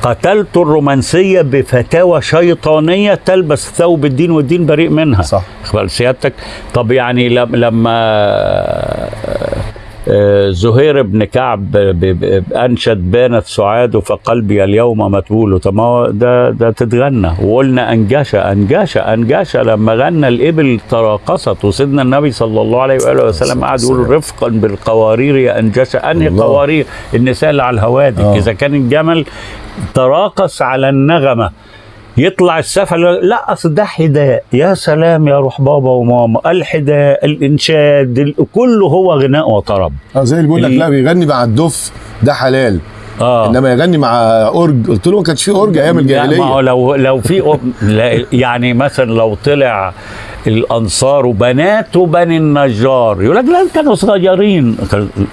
قتلت الرومانسية بفتاوى شيطانية تلبس ثوب الدين والدين بريء منها. صح. سيادتك طب يعني لم- لما آه، زهير بن كعب أنشد بانت سعاد فقلبي اليوم متبول. طب ما ده ده تتغنى. وقلنا انجاشة انجاشة انجاشة لما غنى الإبل تراقصت وسيدنا النبي صلى الله عليه وآله وسلم قعد يقول رفقا بالقوارير يا انجاشة أنهي. قوارير؟ النساء اللي على الهوادك آه. إذا كان الجمل تراقص على النغمة. يطلع السفل لا أصل ده حداء يا سلام يا روح بابا وماما. الحداء الإنشاد ال- كله هو غناء وطرب. آه زي اللي بيقول لك لا بيغني مع الدف ده حلال. آه. إنما يغني مع أورج قلت له ما كانش في أورج أيام لا، ما هو الجاهلية. لو لو في يعني مثلا لو طلع الأنصار وبنات بني النجار. يقول لك لا كانوا صغيرين.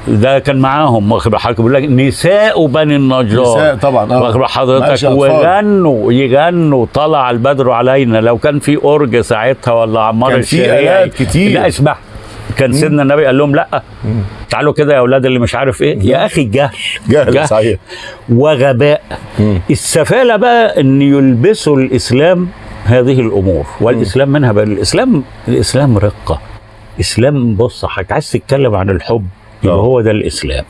ده كان معاهم. واخد حضرتك. بيقول لك نساء بني النجار. نساء طبعا. واخد معلش حضرتك. ويغنوا يغنوا. طلع البدر علينا. لو كان في أورج ساعتها ولا عمار كان في الشريعي. آلات كتير. لا اسمع. كان سيدنا النبي قال لهم لا. تعالوا كده يا أولاد اللي مش عارف إيه. يا أخي جهل جهل صحيح. وغباء. مم. السفالة بقى إن يلبسوا الإسلام هذه الأمور والإسلام منها بقى الإسلام الإسلام رقة. إسلام بص حضرتك عايز تتكلم عن الحب يبقى آه. هو ده الإسلام.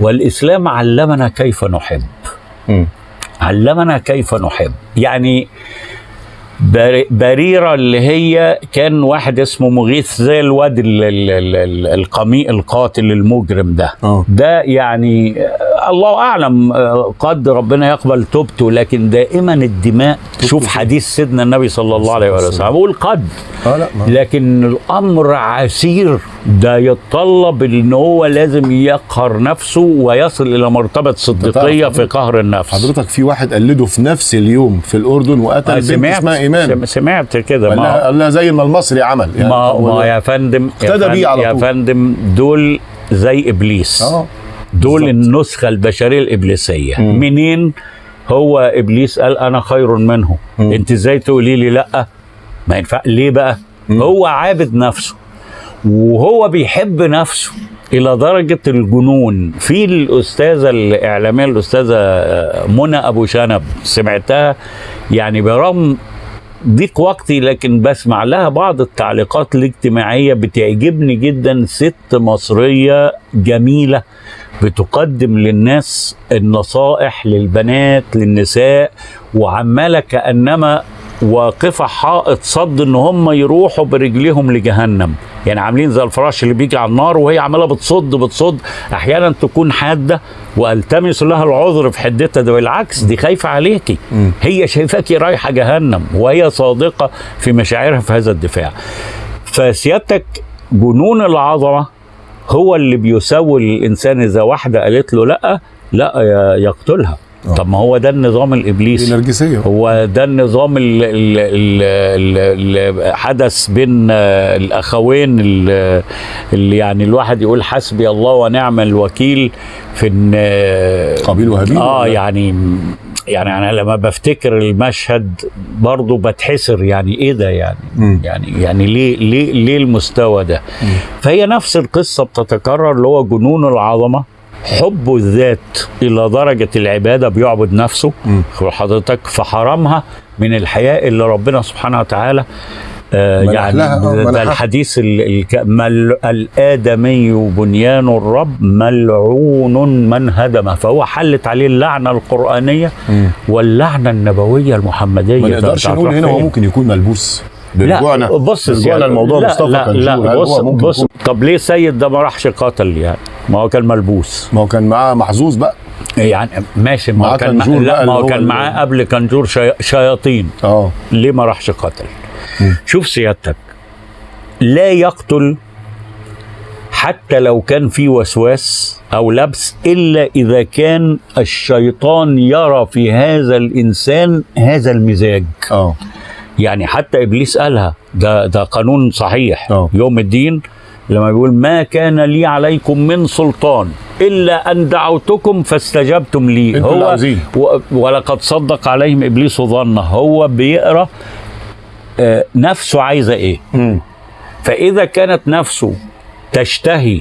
والإسلام علمنا كيف نحب. علمنا كيف نحب. يعني بريرة اللي هي كان واحد اسمه مغيث زي الواد ال- ال- ال- ال- القميء القاتل المجرم ده. آه. ده يعني آه، الله أعلم آه، قد ربنا يقبل توبته لكن دائما الدماء شوف حديث سيدنا النبي صلى الله عليه وسلم. بقول قد ما. لكن الأمر عسير. ده يتطلب إن هو لازم يقهر نفسه ويصل إلى مرتبة صديقية في قهر النفس. حضرتك في واحد قلده في نفس اليوم في الأردن وقتل آه، بنت اسمها سم- سمعت كده. ما قال زي ما المصري عمل. يعني ما, ما يا فندم يا اقتدى بيه على يا طول. فندم دول زي إبليس. آه. دول بالظبط. النسخة البشرية الإبليسية. مم. منين هو إبليس قال أنا خير منه؟ مم. أنت إزاي تقولي لي لأ؟ ما ينفع ليه بقى؟ مم. هو عابد نفسه. وهو بيحب نفسه إلى درجة الجنون. في الأستاذة الإعلامية الأستاذة منى أبو شنب سمعتها؟ يعني برغم ضيق وقتي لكن بسمع لها بعض التعليقات الاجتماعية بتعجبني جدا. ست مصرية جميلة بتقدم للناس النصائح للبنات للنساء وعمالة كأنما واقفة حائط صد إن هم يروحوا برجليهم لجهنم. يعني عاملين زي الفراش اللي بيجي على النار وهي عمالة بتصد بتصد. أحيانا تكون حادة وألتمس لها العذر في حدتها. ده بالعكس دي خايفة عليكي. هي شايفاكي رايحة جهنم وهي صادقة في مشاعرها في هذا الدفاع. فسيادتك جنون العظمة هو اللي بيسوي الإنسان إذا واحدة قالت له لأ ي- يقتلها. آه. طب ما هو ده النظام الإبليسي النرجسيه هو ده النظام اللي حدث بين الأخوين ال- اللي يعني الواحد يقول حسبي الله ونعم الوكيل في إن قابيل وهابيل آه؟ يعني يعني أنا لما بفتكر المشهد برضه بتحسر يعني إيه ده يعني مم. يعني يعني ليه ليه ليه المستوى ده فهي نفس القصة بتتكرر اللي هو جنون العظمة حب الذات إلى درجة العبادة بيعبد نفسه. حضرتك فحرمها من الحياء اللي ربنا سبحانه وتعالى آه يعني آه، ده. الحديث ال- الك- مل الآدمي بنيان الرب ملعون من هدمه فهو حلت عليه اللعنة القرآنية مم. واللعنة النبوية المحمدية ما نقدرش نقول هنا هو؟ ممكن يكون ملبوس لا برجوعنا بص برجوعنا الموضوع مصطفى لا لا بص بص طب ليه سيد ده ما راحش قتل يعني؟ ما هو كان ملبوس. ما هو كان معاه محظوظ بقى. يعني ماشي ما معاه هو كان كنجور لا ما هو كان معاه قبل كنجور شي... شياطين. آه. ليه ما راحش قتل مم. شوف سيادتك. لا يقتل حتى لو كان في وسواس أو لبس إلا إذا كان الشيطان يرى في هذا الإنسان هذا المزاج. آه. يعني حتى إبليس قالها ده ده قانون صحيح. أه. يوم الدين لما بيقول ما كان لي عليكم من سلطان إلا أن دعوتكم فاستجبتم لي هو. و- ولقد صدق عليهم إبليس ظنه هو بيقرأ آه، نفسه عايزة إيه مم. فإذا كانت نفسه تشتهي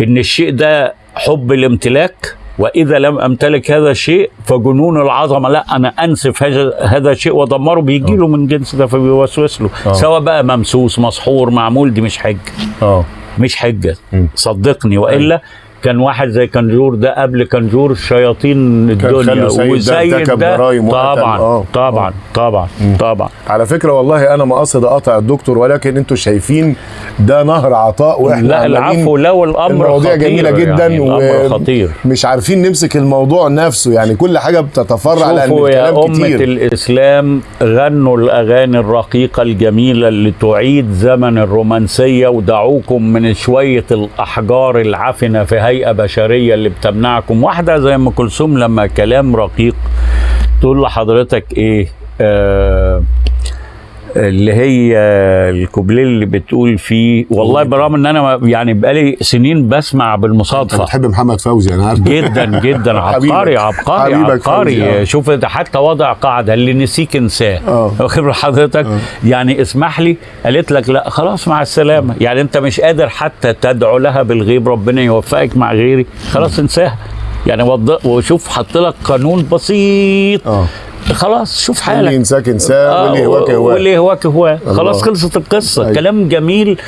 إن الشيء ده حب الامتلاك وإذا لم أمتلك هذا الشيء فجنون العظمة. لا أنا أنسف هذا هذا الشيء وأدمره بيجي له من جنس ده فبيوسوس له. آه. سواء بقى ممسوس مسحور معمول دي مش حجة. آه. مش حجة. صدقني وإلا كان واحد زي كنجور ده قبل كنجور شياطين الدنيا. وسيد ده جرايم وقتل. طبعا آه. طبعا طبعا طبعا. على فكرة والله أنا ما قصد اقطع الدكتور ولكن أنتوا شايفين ده نهر عطاء وإحنا لا العفو لو الأمر المواضيع خطير جميله جدا يعني الامر خطير. مش عارفين نمسك الموضوع نفسه يعني كل حاجة بتتفرع لأن شوفوا يا الكلام أمة كتير. الإسلام غنوا الأغاني الرقيقة الجميلة اللي تعيد زمن الرومانسية ودعوكم من شوية الأحجار العفنة في هيئة بشرية اللي بتمنعكم. واحدة زي أم كلثوم لما كلام رقيق تقول لحضرتك إيه آه اللي هي الكوبليه اللي بتقول فيه والله برغم إن أنا يعني بقالي سنين بسمع أنت بالمصادفه بتحب محمد فوزي أنا عارف. جدا جدا. [LAUGHS] عبقري عبقري عبقري. آه. شوف ده حتى وضع قاعدة اللي نسيك انساه. آه. واخد حضرتك؟ يعني اسمح لي قالت لك لا خلاص مع السلامة. يعني أنت مش قادر حتى تدعو لها بالغيب ربنا يوفقك مع غيري. خلاص انساها. يعني وشوف حط لك قانون بسيط. خلاص شوف اللي حالك. ينساك انساه واللي هواك هواه واللي هواك هواه خلاص. خلصت القصة. أيوة. كلام جميل.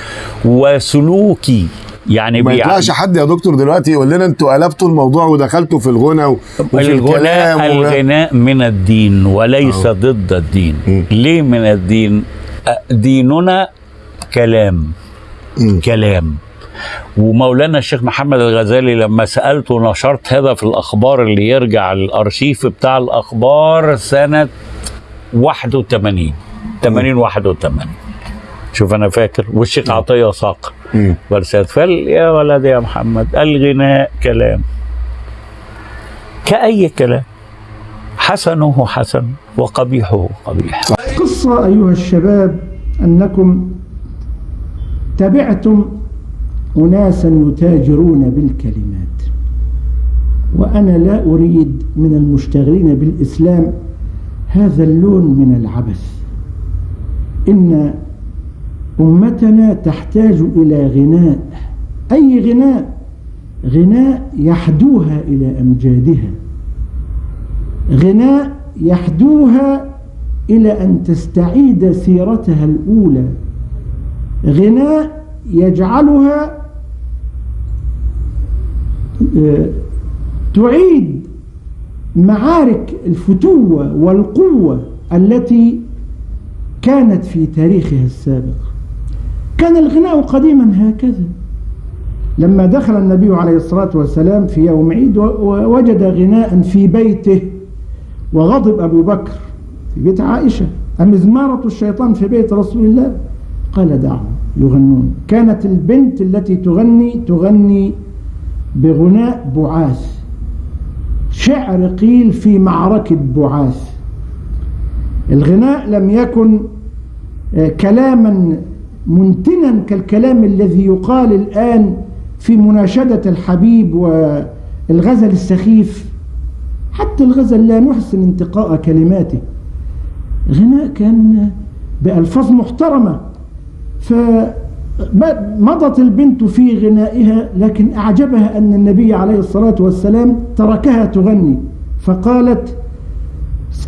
وسلوكي. يعني ما يطلعش حد يا دكتور دلوقتي يقول لنا أنتوا قلبتوا الموضوع ودخلتوا في الغنى وفي الكلام الغناء و... من الدين وليس ضد الدين. مم. ليه من الدين؟ ديننا كلام. مم. كلام. ومولانا الشيخ محمد الغزالي لما سألته نشرت هذا في الأخبار اللي يرجع الأرشيف بتاع الأخبار سنة 81 80 81 شوف أنا فاكر والشيخ عطية ساق. برسالة فال يا ولد يا محمد الغناء كلام. كأي كلام؟ حسنه حسن وقبيحه قبيح. قصة أيها الشباب أنكم تبعتم أناسا يتاجرون بالكلمات. وأنا لا أريد من المشتغلين بالإسلام هذا اللون من العبث. إن أمتنا تحتاج إلى غناء. أي غناء؟ غناء يحدوها إلى أمجادها. غناء يحدوها إلى أن تستعيد سيرتها الأولى. غناء يجعلها تعيد معارك الفتوة والقوة التي كانت في تاريخها السابق. كان الغناء قديما هكذا. لما دخل النبي عليه الصلاة والسلام في يوم عيد ووجد غناء في بيته وغضب أبو بكر في بيت عائشة. أمزمارة الشيطان في بيت رسول الله؟ قال دعهم يغنون. كانت البنت التي تغني تغني بغناء بعاث. شعر قيل في معركة بعاث. الغناء لم يكن آه، كلاما منتنا كالكلام الذي يقال الآن في مناشدة الحبيب والغزل السخيف. حتى الغزل لا نحسن انتقاء كلماته. غناء كان بألفاظ محترمة. فمضت البنت في غنائها لكن أعجبها أن النبي عليه الصلاة والسلام تركها تغني. فقالت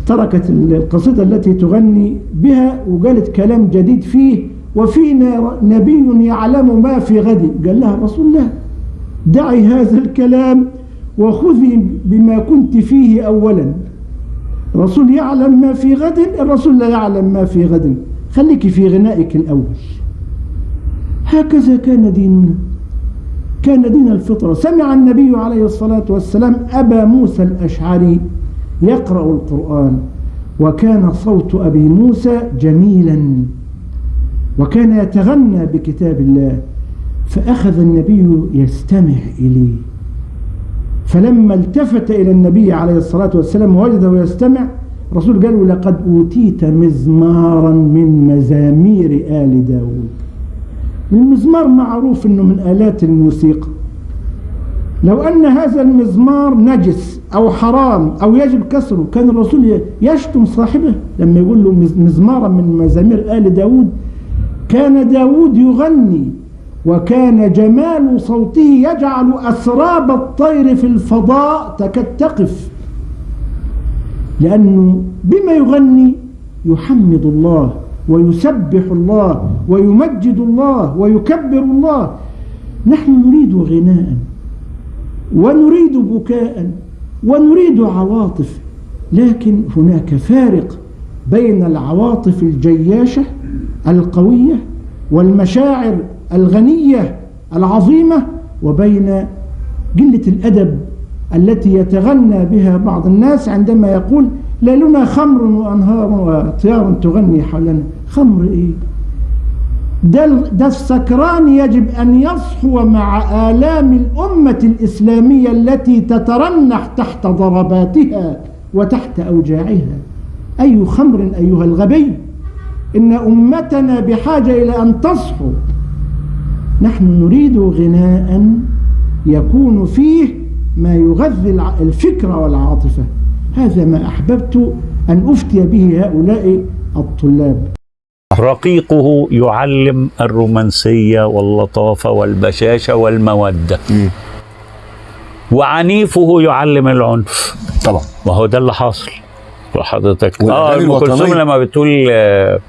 تركت القصيدة التي تغني بها وقالت كلام جديد فيه وفينا نبي يعلم ما في غد. قال لها رسول الله دعي هذا الكلام وخذي بما كنت فيه أولا. الرسول يعلم ما في غد الرسول لا يعلم ما في غد. خليك في غنائك الأول. هكذا كان ديننا. كان دين الفطرة. سمع النبي عليه الصلاة والسلام أبا موسى الأشعري يقرأ القرآن وكان صوت أبي موسى جميلا وكان يتغنى بكتاب الله فأخذ النبي يستمع إليه. فلما التفت إلى النبي عليه الصلاة والسلام ووجده يستمع الرسول قال له لقد أوتيت مزمارا من مزامير آل داود. المزمار معروف أنه من آلات الموسيقى. لو أن هذا المزمار نجس أو حرام أو يجب كسره كان الرسول يشتم صاحبه. لما يقول له مزمارا من مزامير آل داود كان داود يغني وكان جمال صوته يجعل أسراب الطير في الفضاء تكاد تقف لأنه بما يغني يحمد الله ويسبح الله ويمجد الله ويكبر الله. نحن نريد غناء ونريد بكاء ونريد عواطف لكن هناك فارق بين العواطف الجياشة القوية والمشاعر الغنية العظيمة وبين قلة الأدب التي يتغنى بها بعض الناس عندما يقول ليلنا خمر وأنهار وطيار تغني حولنا. خمر إيه. ده, ده السكران يجب أن يصحو مع آلام الأمة الإسلامية التي تترنح تحت ضرباتها وتحت أوجاعها. أي خمر أيها الغبي إن أمتنا بحاجة إلى أن تصحو. نحن نريد غناء يكون فيه ما يغذي الفكر والعاطفة. هذا ما أحببت أن أفتي به هؤلاء الطلاب. رقيقه يعلم الرومانسية واللطافة والبشاشة والمودة. وعنيفه يعلم العنف. طبعا. وهو ده اللي حاصل وحضرتك آه أم كلثوم. لما بتقول آه،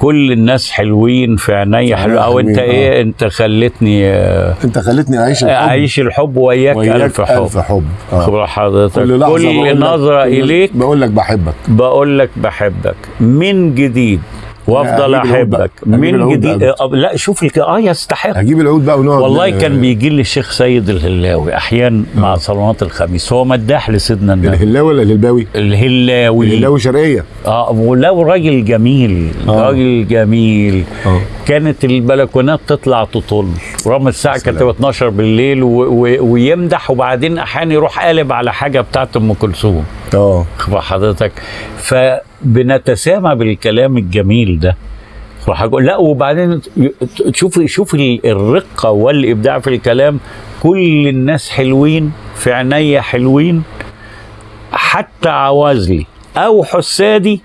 كل الناس حلوين في عينيا حلو أو أنت إيه؟ أنت خلتني آه، أنت خلتني أعيش الحب. أعيش الحب وياك, ألف حب. ألف حب. آه. خبر حضرتك كل كل نظرة إليك بقول لك بحبك. بقول لك بحبك. من جديد وأفضل. أحبك. من جديد بقى. آه، لا شوف الك... آه يستحق. هجيب العود بقى ونقعد والله كان بيجي لي الشيخ سيد الهلاوي أحيانا مع صلوات الخميس. هو مداح لسيدنا النبي. الهلاوي ولا الهلباوي؟ الهلاوي. الهلاوي شرقية. آه ولو راجل جميل. آه. راجل جميل. آه. كانت البلكونات تطلع تطل. رغم الساعة كانت سلام. 12 بالليل و... و... ويمدح وبعدين أحيانا يروح قالب على حاجة بتاعت أم كلثوم. آه. حضرتك. فبنتسامى بالكلام الجميل ده. وهقول لا وبعدين شوف ال- الرقة والإبداع في الكلام. كل الناس حلوين في عينيا حلوين حتى عوازلي أو حسادي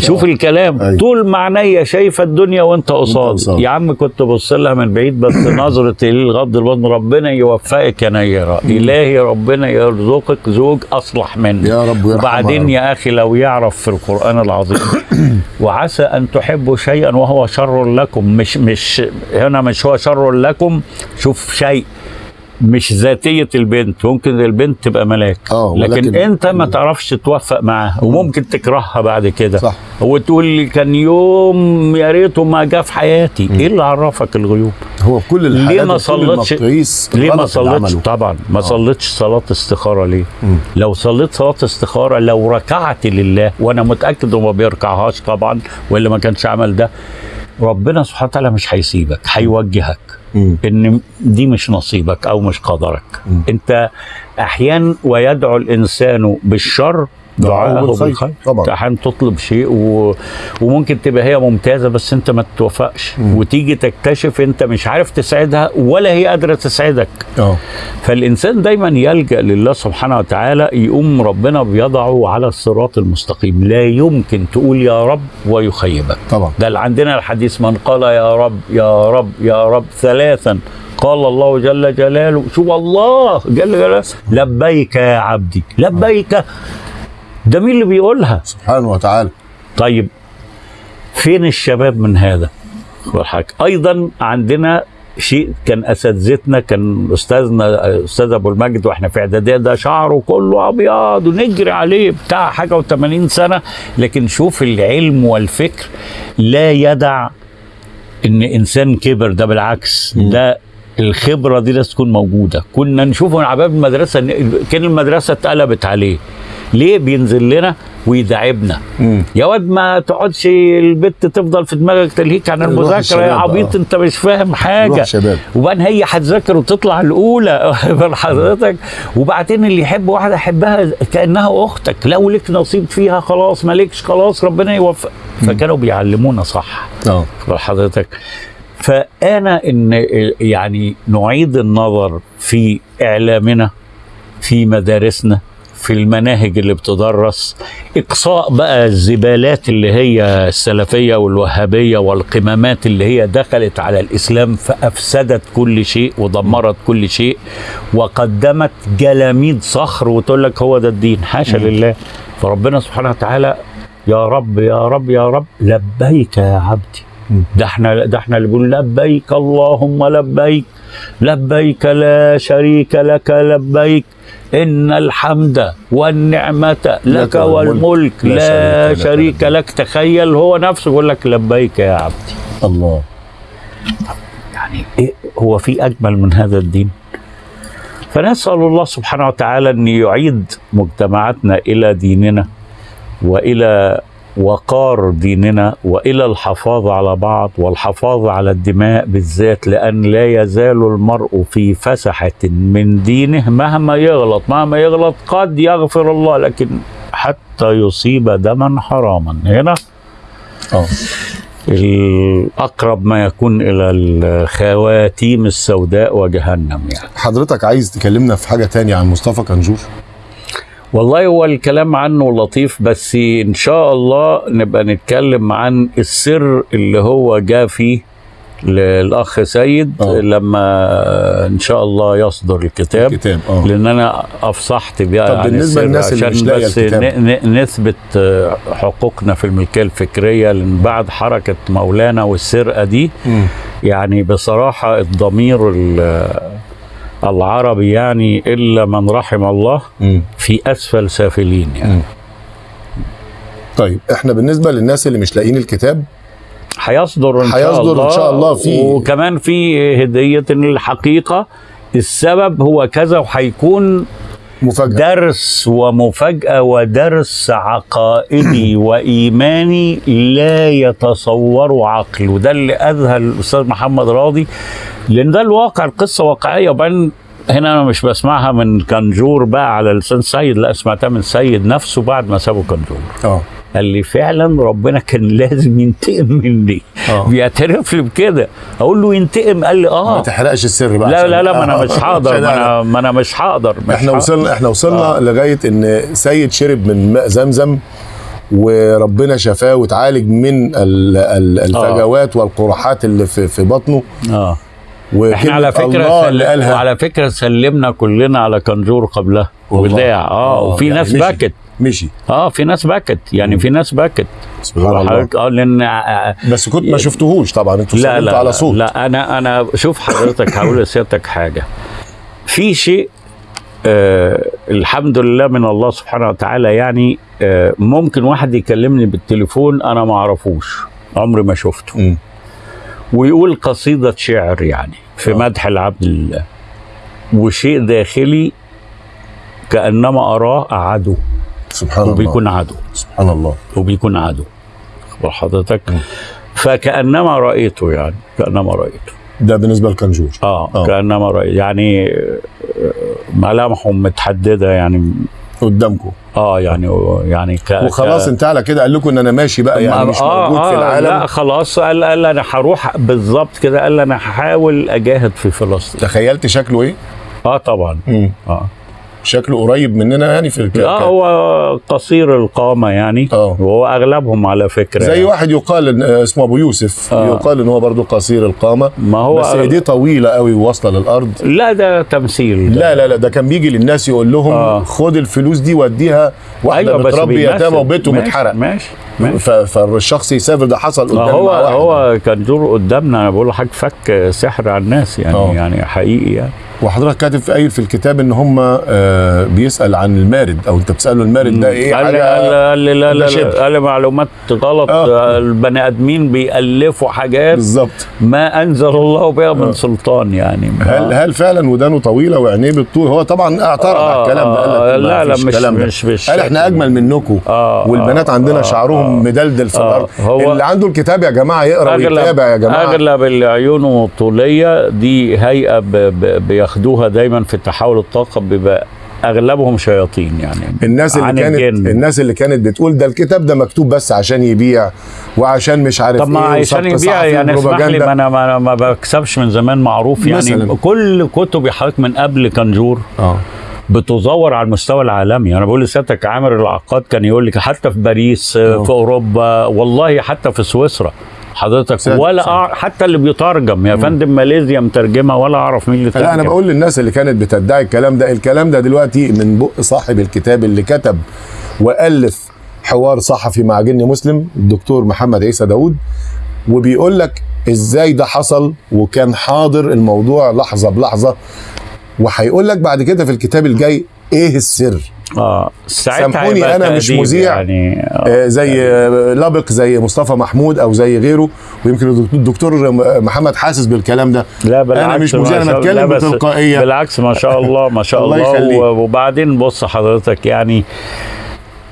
شوف الكلام. أيوة. طول ما عينيا شايفه الدنيا وانت قصاد. قصاد. يا عم كنت بص لها من بعيد بس [COUGHS] نظرة الغض البطن ربنا يوفقك يا نيرة. إلهي ربنا يرزقك زوج أصلح مني يا رب وبعدين يا يا أخي لو يعرف في القرآن العظيم. [COUGHS] وعسى أن تحبوا شيئا وهو شر لكم. مش مش هنا مش هو شر لكم. شوف شيء. مش ذاتية البنت ممكن البنت تبقى ملاك. آه، لكن, ولكن- أنت ما تعرفش توفق معاها وممكن تكرهها بعد كده. صح. وتقول لي كان يوم يا ريته ما جه في حياتي. إيه اللي عرفك الغيوب؟ هو في كل الحالات ليه ما صلتش ليه ما صلتش. طبعا. ما صلتش صلاة استخارة ليه؟ مم. لو صليت صلاة استخارة لو ركعت لله وأنا متأكد انه ما بيركعهاش طبعا والا ما كانش عمل ده ربنا سبحانه وتعالى مش هيسيبك هيوجهك. مم. إن دي مش نصيبك أو مش قدرك مم. أنت أحيانا ويدعو الإنسان بالشر دعاءه بالخير. بالخير طبعا. أحيانا تطلب شيء و... وممكن تبقى هي ممتازة بس أنت ما تتوفقش وتيجي تكتشف أنت مش عارف تسعدها ولا هي قادرة تسعدك آه. فالإنسان دايما يلجأ لله سبحانه وتعالى يقوم ربنا بيضعه على الصراط المستقيم. لا يمكن تقول يا رب ويخيبك. طبعا. ده اللي عندنا الحديث من قال يا رب يا رب يا رب ثلاثا. قال الله جل جلاله شو الله جل جلاله؟ لبيك يا عبدي لبيك. ده مين اللي بيقولها؟ سبحانه وتعالى. طيب فين الشباب من هذا؟ والحاجة. أيضا عندنا شيء كان أساتذتنا كان أستاذنا أستاذ أبو المجد وإحنا في إعدادية ده شعره كله أبيض ونجري عليه بتاع حاجة و80 سنة. لكن شوف العلم والفكر لا يدع إن إنسان كبر ده بالعكس ده الخبرة دي لازم تكون موجودة. كنا نشوفه على باب المدرسة كان المدرسة اتقلبت عليه. ليه بينزل لنا ويداعبنا. يا واد ما تقعدش البت تفضل في دماغك تلهيك عن المذاكرة. يا. عبيط انت مش فاهم حاجة. وبعدين هي هتذاكر وتطلع الأولى [LAUGHS] من حضرتك. وبعدين اللي يحب واحدة يحبها كأنها أختك. لو لك نصيب فيها خلاص مالكش خلاص ربنا يوفق. فكانوا بيعلمونا صح. آه. حضرتك. فأنا إن يعني نعيد النظر في إعلامنا في مدارسنا في المناهج اللي بتدرس إقصاء بقى الزبالات اللي هي السلفية والوهابية والقمامات اللي هي دخلت على الإسلام فأفسدت كل شيء ودمرت كل شيء وقدمت جلاميد صخر وتقول لك هو ده الدين. حاشا لله. فربنا سبحانه وتعالى يا رب يا رب يا رب لبيك يا عبدي. ده إحنا ده إحنا اللي بنقول لبيك اللهم لبيك. لبيك لا شريك لك لبيك إن الحمد والنعمة لك لك والملك. لا لا شريك لك شريك لك. تخيل هو نفسه يقول لك لبيك يا عبدي. الله. يعني إيه؟ هو في أجمل من هذا الدين. فنسأل الله سبحانه وتعالى أن يعيد مجتمعاتنا إلى ديننا وإلى وقار ديننا وإلى الحفاظ على بعض والحفاظ على الدماء بالذات لأن لا يزال المرء في فسحة من دينه مهما يغلط مهما يغلط قد يغفر الله لكن حتى يصيب دما حراما. هنا آه الأقرب ما يكون إلى الخواتيم السوداء وجهنم يعني. حضرتك عايز تكلمنا في حاجة تانية عن مصطفى كنجور؟ والله هو الكلام عنه لطيف بس إن شاء الله نبقى نتكلم عن السر اللي هو جاء فيه للأخ سيد آه. لما إن شاء الله يصدر الكتاب كتاب آه لأن أنا أفصحت بيها طب عن بالنسبة السر للناس اللي عشان مش بس الكتاب. نثبت آه، حقوقنا في الملكية الفكرية لأن بعد حركة مولانا والسرقة دي مم. يعني بصراحة الضمير ال- العربي يعني إلا من رحم الله. في أسفل سافلين يعني. طيب إحنا بالنسبة للناس اللي مش لاقيين الكتاب هيصدر إن شاء هيصدر الله إن شاء الله في- وكمان في هدية الحقيقة السبب هو كذا وهيكون مفاجأة. درس ومفاجأة ودرس عقائدي [COUGHS] وإيماني لا يتصور عقل وده اللي أذهل الأستاذ محمد راضي لأن ده الواقع القصة واقعية. وبعدين هنا أنا مش بسمعها من كنجور بقى على لسان سيد لا سمعتها من سيد نفسه بعد ما سابه كنجور. آه. قال لي فعلا ربنا كان [LAUGHS] لازم ينتقم مني آه. بيعترف لي بكده أقول له ينتقم قال لي ما آه تحرقش السر بقى لا لا لا ما أنا آه، مش هقدر عشان ما أنا ما أنا مش هقدر مش إحنا. وصلنا إحنا وصلنا آه. لغاية إن سيد شرب من ماء زمزم وربنا شفاه وتعالج من ال- ال- الفجوات والقرحات اللي في في بطنه آه إحنا على فكرة الله اللي. قالها على فكرة سلمنا كلنا على كنجور قبلها. وداع آه وفي يعني ناس. بكت مشي. آه في ناس بكت. يعني في ناس بكت. سبحان الله. حضرتك آه لأن آه، بس كنت ما شفتهوش طبعا. أنتوا لا لا على صوت. لا أنا أنا شوف حضرتك هقول لسيادتك حاجة. في شيء آه الحمد لله من الله سبحانه وتعالى يعني آه ممكن واحد يكلمني بالتليفون أنا ما أعرفوش. عمري ما شفته. مم. ويقول قصيدة شعر يعني في آه. مدح العبد لله. وشيء داخلي كأنما أراه عدو سبحان الله. وبيكون عدو. سبحان الله. وبيكون عدو. أخبر حضرتك. مم. فكأنما رأيته يعني كأنما رأيته. ده بالنسبة لكنجور. آه, آه. كأنما رأيته يعني آه، ملامحهم متحددة يعني. قدامكم آه يعني يعني ك وخلاص ك- انت على كده. قال لكم إن أنا ماشي بقى يعني مش آه موجود في آه لا العالم خلاص. قال قال أنا هروح بالظبط كده. قال أنا هحاول أجاهد في فلسطين. تخيلت شكله إيه؟ آه طبعا. مم. آه. شكله قريب مننا يعني في الك... آه هو قصير القامة يعني آه. وهو أغلبهم على فكرة زي يعني. واحد يقال إن اسمه أبو يوسف آه. يقال إن هو برضه قصير القامة ما هو بس ايديه طويلة قوي واصله للأرض لا ده تمثيل ده. لا لا لا ده كان بيجي للناس يقول لهم آه. خد الفلوس دي وديها واحدة أيوة، بتربي. يتامى وبيته متحرق ماشي ماشي فالشخص يسافر ده حصل ما قدام هو. هو كان دور قدامنا أنا بقول لحضرتك فك سحر على الناس يعني آه. يعني حقيقي يعني وحضرتك كاتب في قايل في الكتاب إن هم آه بيسأل عن المارد أو أنت بتسأله المارد ده إيه؟ قال لي حاجة قال قال لي لا لا قال معلومات غلط. آه. البني آدمين بيألفوا حاجات بالظبط. ما أنزل الله بها من سلطان يعني. هل هل فعلا ودانه طويلة وعينيه بالطول هو طبعا اعترض على آه، الكلام ده آه، قال لك لا، لا، مش- الكلام ده. مش بالشكل قال إحنا. أجمل منكم. آه، والبنات آه، عندنا آه، شعرهم مدلدل في آه، الأرض. هو- اللي عنده الكتاب يا جماعة يقرأ ويتابع يا جماعة. أغلب العيون الطوليه دي هيئة ب... بياخدوها دايما في تحول الطاقة بيبقى أغلبهم شياطين يعني الناس اللي كانت الجن. الناس اللي كانت بتقول ده الكتاب ده مكتوب بس عشان يبيع وعشان مش عارف طب ما إيه عشان يبيع يعني اسمح لي. ما أنا ما, ما بكسبش من زمان معروف يعني مثلاً. كل كتب حضرتك من قبل كنجور آه بتزور على المستوى العالمي أنا بقول لسيادتك عامر العقاد كان يقول لك حتى في باريس أوه. في أوروبا والله حتى في سويسرا حضرتك ساتر، ولا ساتر. أع... حتى اللي بيترجم يا فندم ماليزيا مترجمة ولا أعرف مين اللي لا أنا. بقول للناس اللي كانت بتدعي الكلام ده الكلام ده دلوقتي من بق صاحب الكتاب اللي كتب وألف حوار صحفي مع جن مسلم الدكتور محمد عيسى داوود وبيقول لك إزاي ده حصل وكان حاضر الموضوع لحظة بلحظة وهيقول لك بعد كده في الكتاب الجاي إيه السر آه سامحوني أنا مش مذيع. يعني آه، زي آه، لبق زي مصطفى محمود أو زي غيره ويمكن الدكتور محمد حاسس بالكلام ده لا بالعكس أنا مش مذيع أنا. بتكلم بتلقائية بالعكس ما شاء الله ما شاء [LAUGHS] الله الله, يخليك. وبعدين بص حضرتك يعني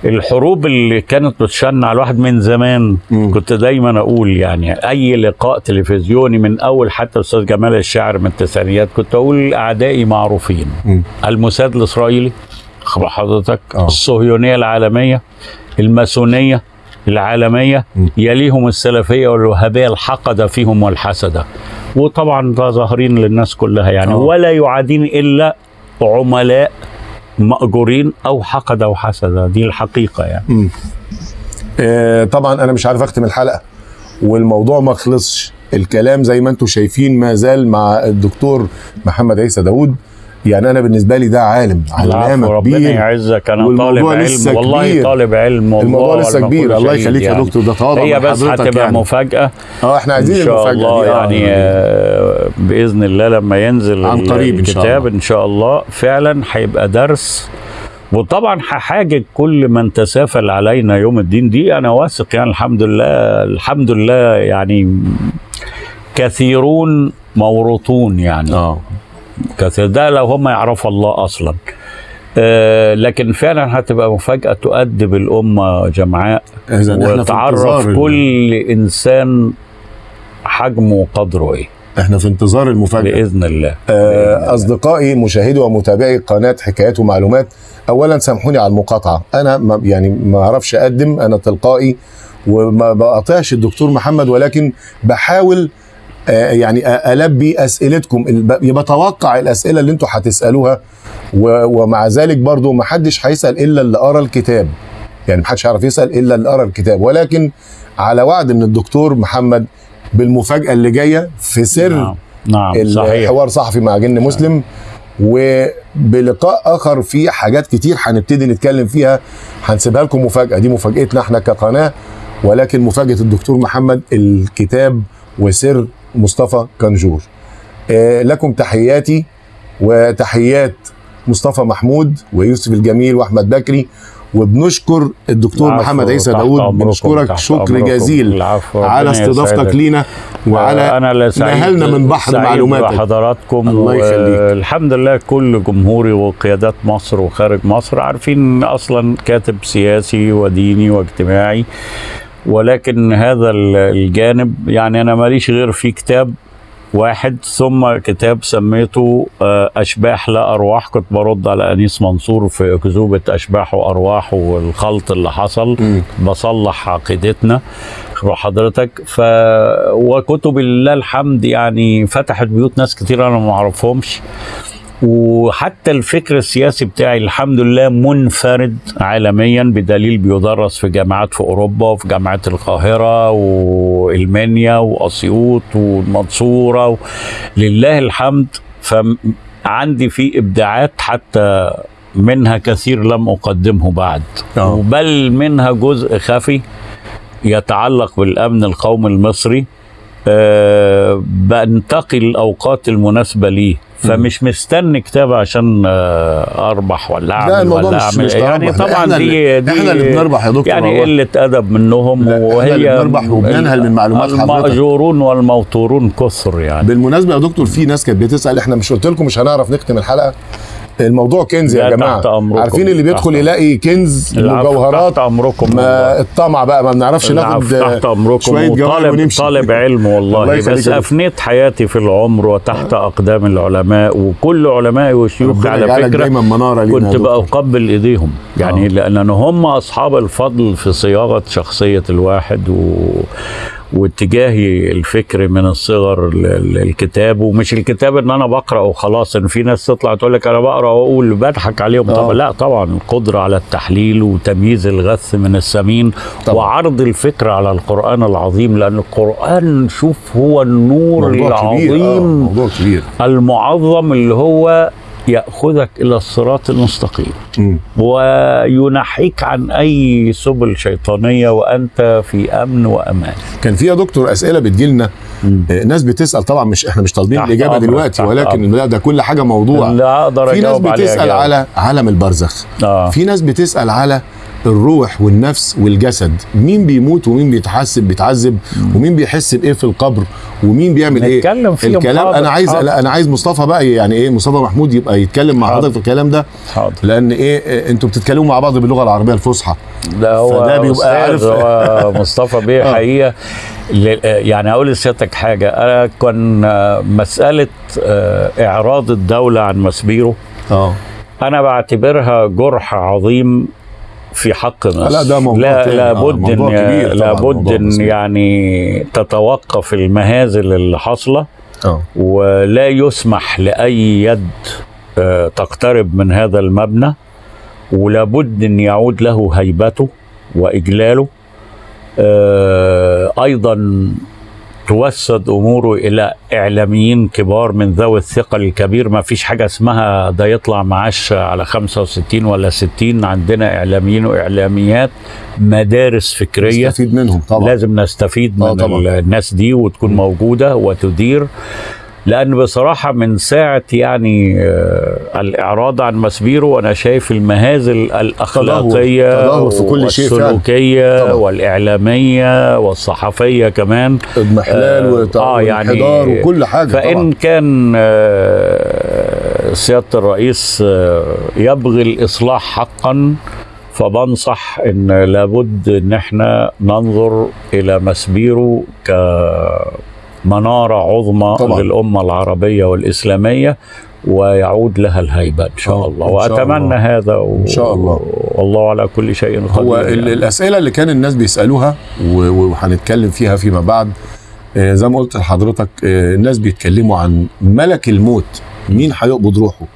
الحروب اللي كانت بتشن على الواحد من زمان مم. كنت دايما أقول يعني أي لقاء تلفزيوني من أول حتى أستاذ جمال الشاعر من التسعينيات كنت أقول أعدائي معروفين مم. الموساد الإسرائيلي خبر حضرتك آه. الصهيونية العالمية الماسونية العالمية م. يليهم السلفية والوهابية الحقد فيهم والحسدة وطبعا ده ظاهرين للناس كلها يعني آه. ولا يعادين إلا عملاء مأجورين أو حقد أو حسد دي الحقيقة يعني. آه، طبعا أنا مش عارف أختم الحلقة والموضوع ما خلصش الكلام زي ما أنتم شايفين ما زال مع الدكتور محمد عيسى داوود يعني أنا بالنسبة لي ده عالم علامه ربنا كبير يعزك أنا طالب علم والله كبير. طالب علم والله الموضوع لسه كبير الله يخليك يا يعني. دكتور ده تواضع هي بس هتبقى يعني. مفاجأة آه إحنا عايزين إن شاء المفاجأة الله دي آه. يعني آه، بإذن الله لما ينزل عن قريب إن شاء الكتاب الله. إن شاء الله فعلا هيبقى درس وطبعا هحاجج كل من تسافل علينا يوم الدين دي أنا واثق يعني الحمد لله الحمد لله يعني كثيرون موروثون يعني آه كثير. ده لو هم يعرفوا الله أصلا. آه لكن فعلا هتبقى مفاجأة تؤدب الامه جمعاء وتعرف كل إنسان حجمه وقدره إيه. إحنا في انتظار المفاجأة. بإذن الله. آه، أصدقائي مشاهدي ومتابعي قناة حكايات ومعلومات اولا سامحوني على المقاطعة. أنا ما يعني ما أعرفش أقدم أنا تلقائي وما بقاطعش الدكتور محمد ولكن بحاول يعني أ- ألبي أسئلتكم ب- بتوقع الأسئلة اللي أنتوا هتسألوها ومع ذلك برضو ما حدش هيسأل إلا اللي قرأ الكتاب. يعني ما حدش هيعرف يسأل إلا اللي قرأ الكتاب. ولكن على وعد من الدكتور محمد بالمفاجأة اللي جاية في سر نعم نعم الحوار صحفي مع جن مسلم وبلقاء آخر في حاجات كتير هنبتدي نتكلم فيها هنسيبها لكم مفاجأة. دي مفاجأتنا إحنا كقناة ولكن مفاجأة الدكتور محمد الكتاب وسر مصطفى كنجور آه، لكم تحياتي وتحيات مصطفى محمود ويوسف الجميل وأحمد بكري وبنشكر الدكتور محمد عيسى داوود أمركم، بنشكرك شكر. جزيل على استضافتك. لينا وعلى أنا لا سعيد نهلنا من بحر معلوماتك. بحضراتكم الله يخليك. الحمد لله كل جمهوري وقيادات مصر وخارج مصر عارفين أصلا كاتب سياسي وديني واجتماعي ولكن هذا ال- الجانب يعني أنا ماليش غير في كتاب واحد ثم كتاب سميته آه، أشباح لا أرواح. كنت برد على أنيس منصور في اكذوبه أشباح وأرواح والخلط اللي حصل. مم. بصلح عقيدتنا حضرتك ف وكتب لله الحمد يعني فتحت بيوت ناس كتير أنا ما أعرفهمش. وحتى الفكر السياسي بتاعي الحمد لله منفرد عالميا بدليل بيدرس في جامعات في أوروبا وفي جامعات القاهرة والمنيا وأسيوط والمنصوره و... لله الحمد. فعندي في إبداعات حتى منها كثير لم أقدمه بعد. آه. بل منها جزء خفي يتعلق بالأمن القومي المصري. أه بنتقي الأوقات المناسبة ليه. فمش مستني كتاب عشان آه، أربح ولا أعمل الموضوع ولا مش- أعمل مش يعني لا، طبعا إحنا دي دي إحنا اللي بنربح يا دكتور يعني. قلة أدب منهم لا، وهي اللي بنربح وبننهل من معلومات حضرتك. المأجورون والموتورون كثر يعني بالمناسبة يا دكتور في ناس كانت بتسأل إحنا مش قلت لكم مش هنعرف نختم الحلقة الموضوع كنز يا جماعة. عارفين اللي بيدخل تحت- يلاقي كنز مجوهرات تحت أمركم ما. الطمع بقى ما بنعرفش ناخد العفو، تحت أمركم شوية جوائز وطالب ونمشي طالب علم الله والله بس. افنيت حياتي في العمر وتحت أقدام العلماء وكل علمائي وشيوخ ربنا على فكرة دايما منارة لينا يا كنت. بقبل إيديهم يعني آه. لأن هم أصحاب الفضل في صياغة شخصية الواحد و... واتجاهي الفكري من الصغر للكتاب ومش الكتاب إن أنا بقرا وخلاص إن في ناس تطلع تقول لك أنا بقرا وأقول بضحك عليهم آه. طبعا لا طبعا القدرة على التحليل وتمييز الغث من السمين طبعا. وعرض الفكرة على القرآن العظيم لأن القرآن شوف هو النور موضوع كبير آه، العظيم موضوع كبير المعظم اللي هو يأخذك إلى الصراط المستقيم. وينحيك عن أي سبل شيطانية وأنت في أمن وأمان. كان في يا دكتور أسئلة بتجيلنا. آه، ناس بتسأل طبعا مش إحنا مش طالبين الإجابة أمرك، دلوقتي ولكن لا ده كل حاجة موضوع. لا أقدر في ناس بتسأل. على عالم البرزخ. آه. في ناس بتسأل على الروح والنفس والجسد. مين بيموت ومين بيتحسب بيتعذب ومين بيحس بإيه في القبر ومين بيعمل إيه؟ نتكلم فيهم، الكلام حاضر، أنا عايز حاضر. لا أنا عايز مصطفى بقى يعني إيه مصطفى محمود يبقى يتكلم مع. حضرتك في الكلام ده. حاضر. لأن إيه أنتوا بتتكلموا مع بعض باللغة العربية الفصحى. ده هو فده بيبقى عارف- هو مصطفى بيه [LAUGHS] آه. حقيقة. يعني أقول لسيادتك حاجة. أنا كان آه، مسألة آه، إعراض الدولة عن مسبيره آه. أنا بعتبرها جرح عظيم في حق مصر لا، ده موضوع لا. لابد آه، إن لابد إن. يعني تتوقف المهازل اللي حاصله آه ولا يسمح لأي يد آه، تقترب من هذا المبنى ولابد إن يعود له هيبته وإجلاله آه، أيضا توسد أموره إلى إعلاميين كبار من ذوي الثقل الكبير. ما فيش حاجة اسمها ده يطلع معاش على 65 ولا 60 عندنا إعلاميين وإعلاميات مدارس فكرية. نستفيد منهم طبعا. لازم نستفيد آه من طبعاً. الناس دي وتكون موجودة وتدير. لأن بصراحة من ساعة يعني آه، الإعراض عن مسبيره وأنا شايف المهازل الأخلاقية تدهور في كل شيء طبعاً. والإعلامية والصحفية كمان. اضمحلال آه، وانحدار يعني وكل حاجة فإن طبعا كان آه، سيادة الرئيس آه، يبغي الإصلاح حقا فبنصح إن لابد إن إحنا ننظر إلى مسبيره كمناره عظمى طبعاً. للأمة العربية والإسلامية ويعود لها الهيبة إن شاء آه، الله إن شاء وأتمنى الله. هذا و... إن شاء الله. والله على كل شيء قدير هو يعني. الأسئلة اللي كان الناس بيسألوها و- وهنتكلم فيها فيما بعد آه، زي ما قلت لحضرتك آه، الناس بيتكلموا عن ملك الموت مين هيقبض روحه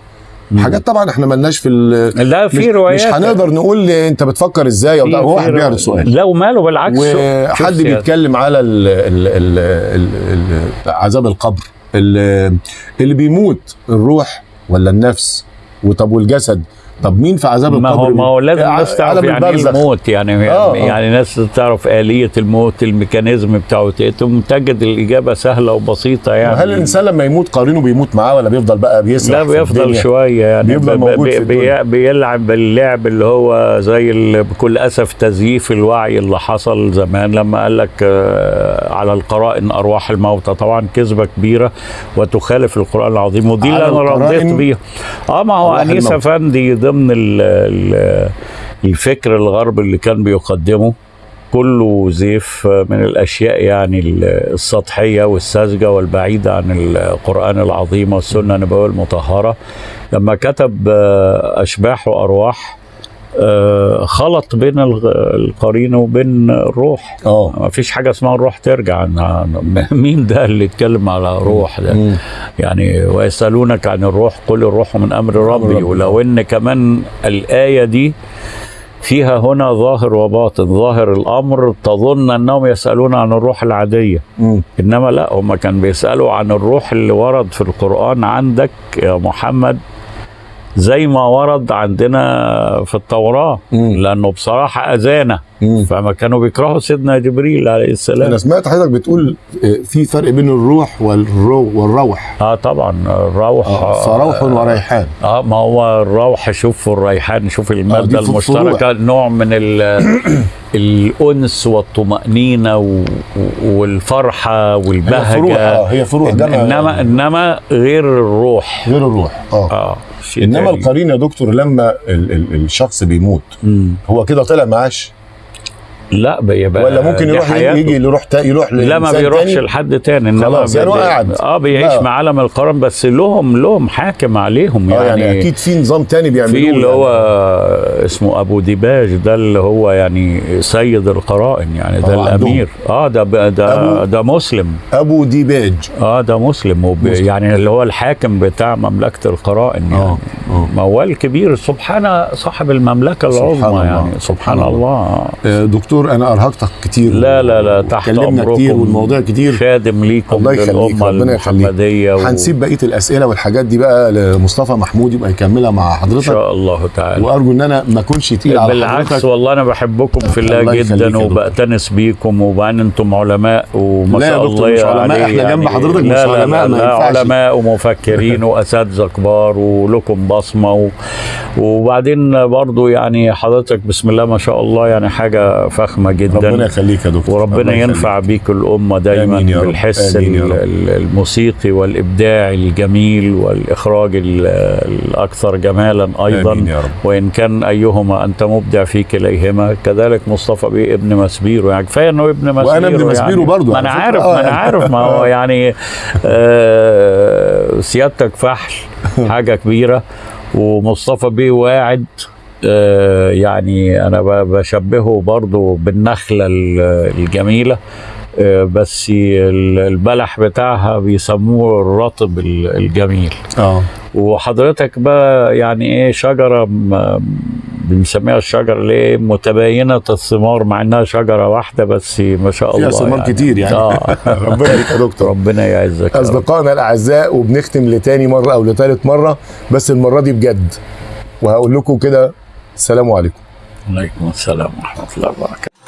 حاجات طبعا إحنا ملناش في ال- لا في روايات. مش هنقدر نقول انت بتفكر إزاي أو ده. هو واحد بيعرض. سؤال. لو ماله بالعكس. وحد بيتكلم على ال ال ال عذاب القبر. ال- اللي بيموت الروح ولا النفس وطب والجسد طب مين في عذاب ما القبر هو ما هو لازم الناس تعرف يعني إيه. الموت يعني آه، آه. يعني ناس تعرف آلية الموت ال mechanism بتاعه تقوم تجد الإجابة سهلة وبسيطة يعني هل الإنسان لما يموت قرينه بيموت معاه ولا بيفضل بقى بيسرح لا بيفضل؟ شوية يعني بيفضل موجود بي-. بي- بيلعب باللعب اللي هو زي بكل أسف تزييف الوعي اللي حصل زمان لما قال لك آه، على القرائن أرواح الموتى طبعا كذبة كبيرة وتخالف القرآن العظيم ودي اللي أنا رديت بيها آه ما هو أنيس. أفندي ضمن ال ال الفكر الغربي اللي كان بيقدمه كله زيف من الأشياء يعني السطحية والساذجة والبعيدة عن القرآن العظيم والسنة النبوية المطهرة. لما كتب أشباح وأرواح خلط بين القرين وبين الروح. آه. ما فيش حاجة اسمها الروح ترجع. [LAUGHS] مين ده اللي يتكلم على روح ده؟ مم. يعني ويسألونك عن الروح قل الروح من أمر ربي. ولو إن كمان الآية دي فيها هنا ظاهر وباطن. ظاهر الأمر تظن أنهم يسألون عن الروح العادية. مم. إنما لا هم كان بيسألوا عن الروح اللي ورد في القرآن. عندك يا محمد زي ما ورد عندنا في. لأنه بصراحة أذانا. مم. فما كانوا بيكرهوا سيدنا جبريل عليه السلام. أنا سمعت حضرتك بتقول آه، في فرق بين الروح والرو والروح. آه طبعا. الروح آه، فروح وريحان. آه ما هو الروح شوف والريحان شوف دي المادة ف- المشتركة نوع من ال- [COUGHS] الأنس والطمأنينة و- والفرحة هي فروح. آه هي فروح. إن- ده ما- إنما إنما غير الروح. غير الروح. آه. شيء إنما. القرين يا دكتور لما ال ال الشخص بيموت مم. هو كده طلع معاش لا بيبقى ولا ممكن يروح حياته. يجي يروح تا يروح لا ما بيروحش تاني؟ لحد تاني إنما خلاص، يعني قاعد. آه بيعيش. مع عالم القرن بس لهم لهم حاكم عليهم آه يعني, يعني أكيد في نظام تاني بيعملوه في اللي يعني. هو اسمه أبو ديباج ده اللي هو يعني سيد القرائن يعني ده آه،. الأمير آه ده ده ده مسلم أبو ديباج آه ده مسلم, وب... مسلم. يعني اللي هو الحاكم بتاع مملكة القرائن يعني آه آه موال كبير سبحان صاحب المملكة سبحان العظمى الله، يعني سبحان الله. الله آه، دكتور أنا أرهقتك كتير. لا لا لا تحت أمركم. كتير والموضوع كتير. خادم ليكم الله يخليك ربنا يخليك. و... هنسيب بقية الأسئلة والحاجات دي بقى لمصطفى محمود يبقى يكملها مع إن حضرتك شاء الله تعالى. وأرجو إن أنا ما أكونش تقيل على بالعكس حضرتك. والله أنا بحبكم في الله, الله جدا. وبأتنس بيكم وبعدين أنتم علماء وما لا يا شاء دكتور الله مش علماء، عليه إحنا جنب يعني حضرتك مش لا لا علماء، ما لا ينفعش. علماء ومفكرين وأساتذة كبار ولكم بصمة. وبعدين برضو يعني حضرتك بسم الله ما شاء الله يعني حاجة فخمة. جدا ربنا يخليك يا دكتور وربنا. ينفع بيك الأمة دايما آمين يا رب. بالحس آمين يا رب. الموسيقي والإبداع الجميل والإخراج ال- الأكثر جمالا أيضا آمين يا رب. وإن كان أيهما أنت مبدع في كليهما كذلك مصطفى بيه ابن مسبيرو يعني كفاية إنه ابن مسبيرو وأنا ابن مسبيرو يعني برضو ما فكرة. عارف آه ما أنا يعني. عارف ما هو يعني آه سيادتك فحل [LAUGHS] حاجة كبيرة ومصطفى بيه واعد آه، يعني أنا بشبهه برضو بالنخلة ال- الجميلة آه، بس ال- البلح بتاعها بيسموه الرطب ال- الجميل. آه. وحضرتك بقى يعني إيه شجرة بنسميها الشجرة اللي إيه متباينة الثمار مع إنها شجرة واحدة بس ما شاء الله فيها ثمار كتير يعني. آه. [LAUGHS] ربنا يا دكتور. ربنا يعزك. أصدقائنا الأعزاء وبنختم لتاني مرة أو لتالت مرة بس المرة دي بجد. وهقول لكم كده السلام عليكم. عليكم السلام ورحمة الله وبركاته.